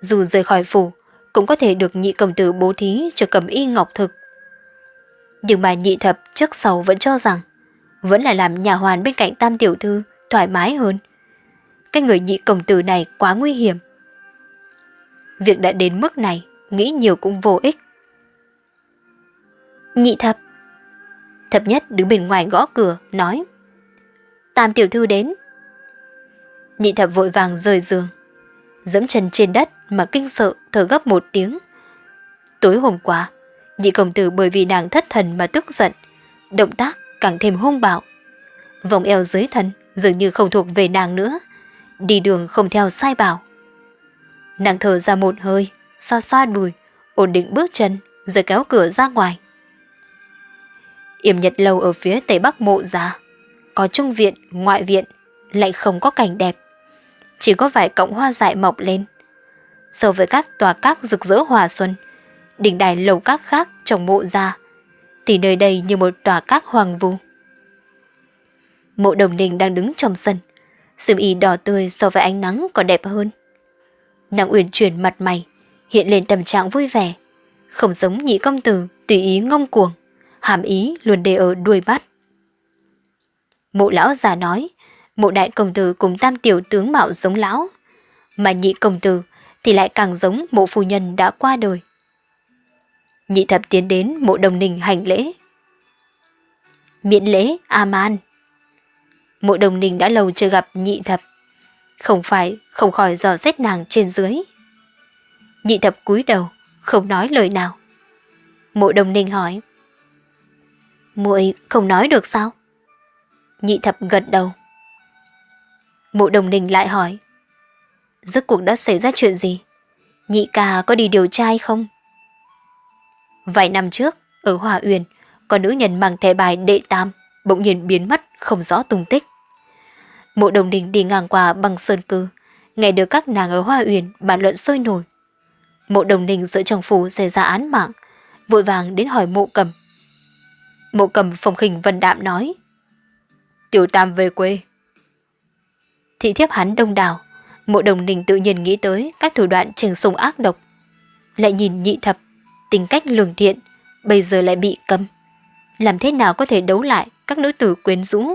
Dù rời khỏi phủ, cũng có thể được nhị công tử bố thí cho cầm y ngọc thực. Nhưng mà nhị thập trước sau vẫn cho rằng, vẫn là làm nhà hoàn bên cạnh tam tiểu thư thoải mái hơn. Cái người nhị công tử này quá nguy hiểm. Việc đã đến mức này, nghĩ nhiều cũng vô ích. Nhị thập Thập nhất đứng bên ngoài gõ cửa, nói Tam tiểu thư đến. Nhị thập vội vàng rời giường, dẫm chân trên đất mà kinh sợ thở gấp một tiếng. Tối hôm qua, nhị công tử bởi vì nàng thất thần mà tức giận, động tác càng thêm hung bạo. Vòng eo dưới thân dường như không thuộc về nàng nữa, đi đường không theo sai bảo. Nàng thở ra một hơi, xoa xoa đùi, ổn định bước chân, rồi kéo cửa ra ngoài. Yểm nhật lâu ở phía tây bắc mộ già có trung viện, ngoại viện, lại không có cảnh đẹp. Chỉ có vài cọng hoa dại mọc lên. So với các tòa các rực rỡ hòa xuân, đỉnh đài lầu các khác trong mộ già thì nơi đây như một tòa các hoàng vu. Mộ đồng ninh đang đứng trong sân. sương y đỏ tươi so với ánh nắng còn đẹp hơn. Nàng uyển chuyển mặt mày, hiện lên tâm trạng vui vẻ. Không giống nhị công tử tùy ý ngông cuồng, hàm ý luôn để ở đuôi bắt. Mộ lão già nói, mộ đại công tử cùng tam tiểu tướng mạo giống lão, mà nhị công tử thì lại càng giống mộ phu nhân đã qua đời. Nhị thập tiến đến mộ đồng ninh hành lễ. Miễn lễ, A-man. Mộ đồng ninh đã lâu chưa gặp nhị thập. Không phải, không khỏi dò xét nàng trên dưới. Nhị thập cúi đầu, không nói lời nào. Mộ đồng ninh hỏi. muội không nói được sao? Nhị thập gật đầu. Mộ đồng ninh lại hỏi. Rốt cuộc đã xảy ra chuyện gì? Nhị ca có đi điều tra hay không? Vài năm trước, ở Hòa Uyển, có nữ nhân mang thẻ bài đệ tam, bỗng nhiên biến mất, không rõ tung tích. Mộ đồng đình đi ngang qua bằng sơn cư, nghe được các nàng ở Hoa Uyển bàn luận sôi nổi. Mộ đồng ninh giữa trong phủ xảy ra án mạng, vội vàng đến hỏi mộ cầm. Mộ cầm phòng khinh vân đạm nói. Tiểu tam về quê. Thị thiếp hắn đông đảo, mộ đồng ninh tự nhiên nghĩ tới các thủ đoạn trừng sùng ác độc. Lại nhìn nhị thập, tính cách lường thiện, bây giờ lại bị cấm. Làm thế nào có thể đấu lại các nữ tử quyến rũ?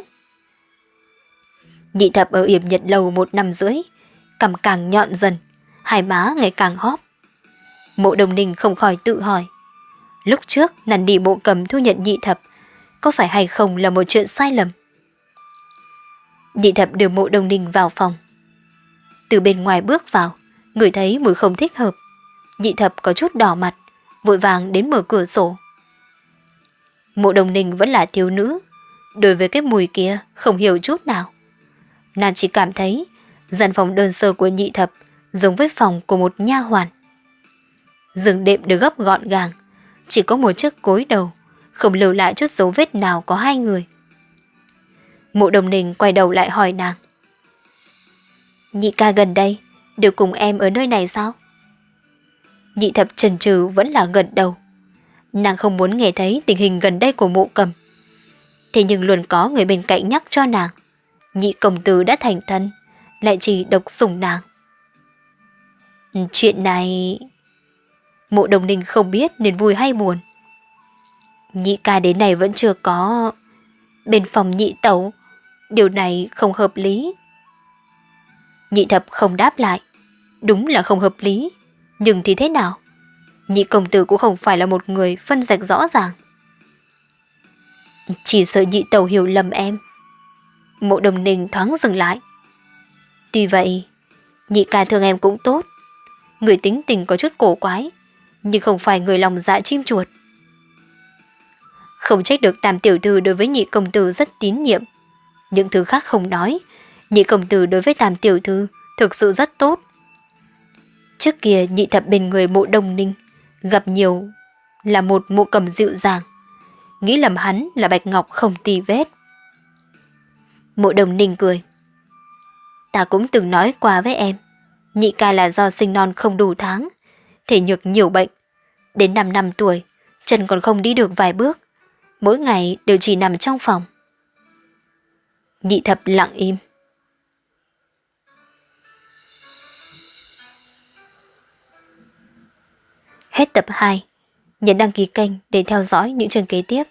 Nhị thập ở yểm nhật lầu một năm rưỡi, cằm càng nhọn dần, hai má ngày càng hóp. Mộ đồng ninh không khỏi tự hỏi. Lúc trước nằn đi mộ cầm thu nhận nhị thập, có phải hay không là một chuyện sai lầm? Nhị thập đưa mộ đồng ninh vào phòng. Từ bên ngoài bước vào, người thấy mùi không thích hợp. Nhị thập có chút đỏ mặt, vội vàng đến mở cửa sổ. Mộ đồng ninh vẫn là thiếu nữ, đối với cái mùi kia không hiểu chút nào. Nàng chỉ cảm thấy gian phòng đơn sơ của nhị thập giống với phòng của một nha hoàn. Giường đệm được gấp gọn gàng, chỉ có một chiếc cối đầu, không lưu lại chút dấu vết nào có hai người. Mộ đồng ninh quay đầu lại hỏi nàng. Nhị ca gần đây, đều cùng em ở nơi này sao? Nhị thập trần trừ vẫn là gần đầu. Nàng không muốn nghe thấy tình hình gần đây của mộ cầm. Thế nhưng luôn có người bên cạnh nhắc cho nàng. Nhị công tử đã thành thân, lại chỉ độc sủng nàng. Chuyện này... Mộ đồng ninh không biết nên vui hay buồn. Nhị ca đến này vẫn chưa có... Bên phòng nhị tẩu, điều này không hợp lý. Nhị thập không đáp lại. Đúng là không hợp lý. Nhưng thì thế nào? Nhị công tử cũng không phải là một người phân rạch rõ ràng. Chỉ sợ nhị tàu hiểu lầm em. Mộ đồng ninh thoáng dừng lại. Tuy vậy, nhị ca thương em cũng tốt. Người tính tình có chút cổ quái, nhưng không phải người lòng dạ chim chuột. Không trách được tam tiểu thư đối với nhị công tử rất tín nhiệm. Những thứ khác không nói, nhị công tử đối với tam tiểu thư thực sự rất tốt. Trước kia nhị thập bên người mộ đồng ninh, gặp nhiều là một mộ cầm dịu dàng, nghĩ lầm hắn là bạch ngọc không tì vết. Mộ đồng ninh cười. Ta cũng từng nói qua với em, nhị ca là do sinh non không đủ tháng, thể nhược nhiều bệnh. Đến 5 năm tuổi, chân còn không đi được vài bước, mỗi ngày đều chỉ nằm trong phòng. Nhị thập lặng im. Hết tập 2. Nhấn đăng ký kênh để theo dõi những chương kế tiếp.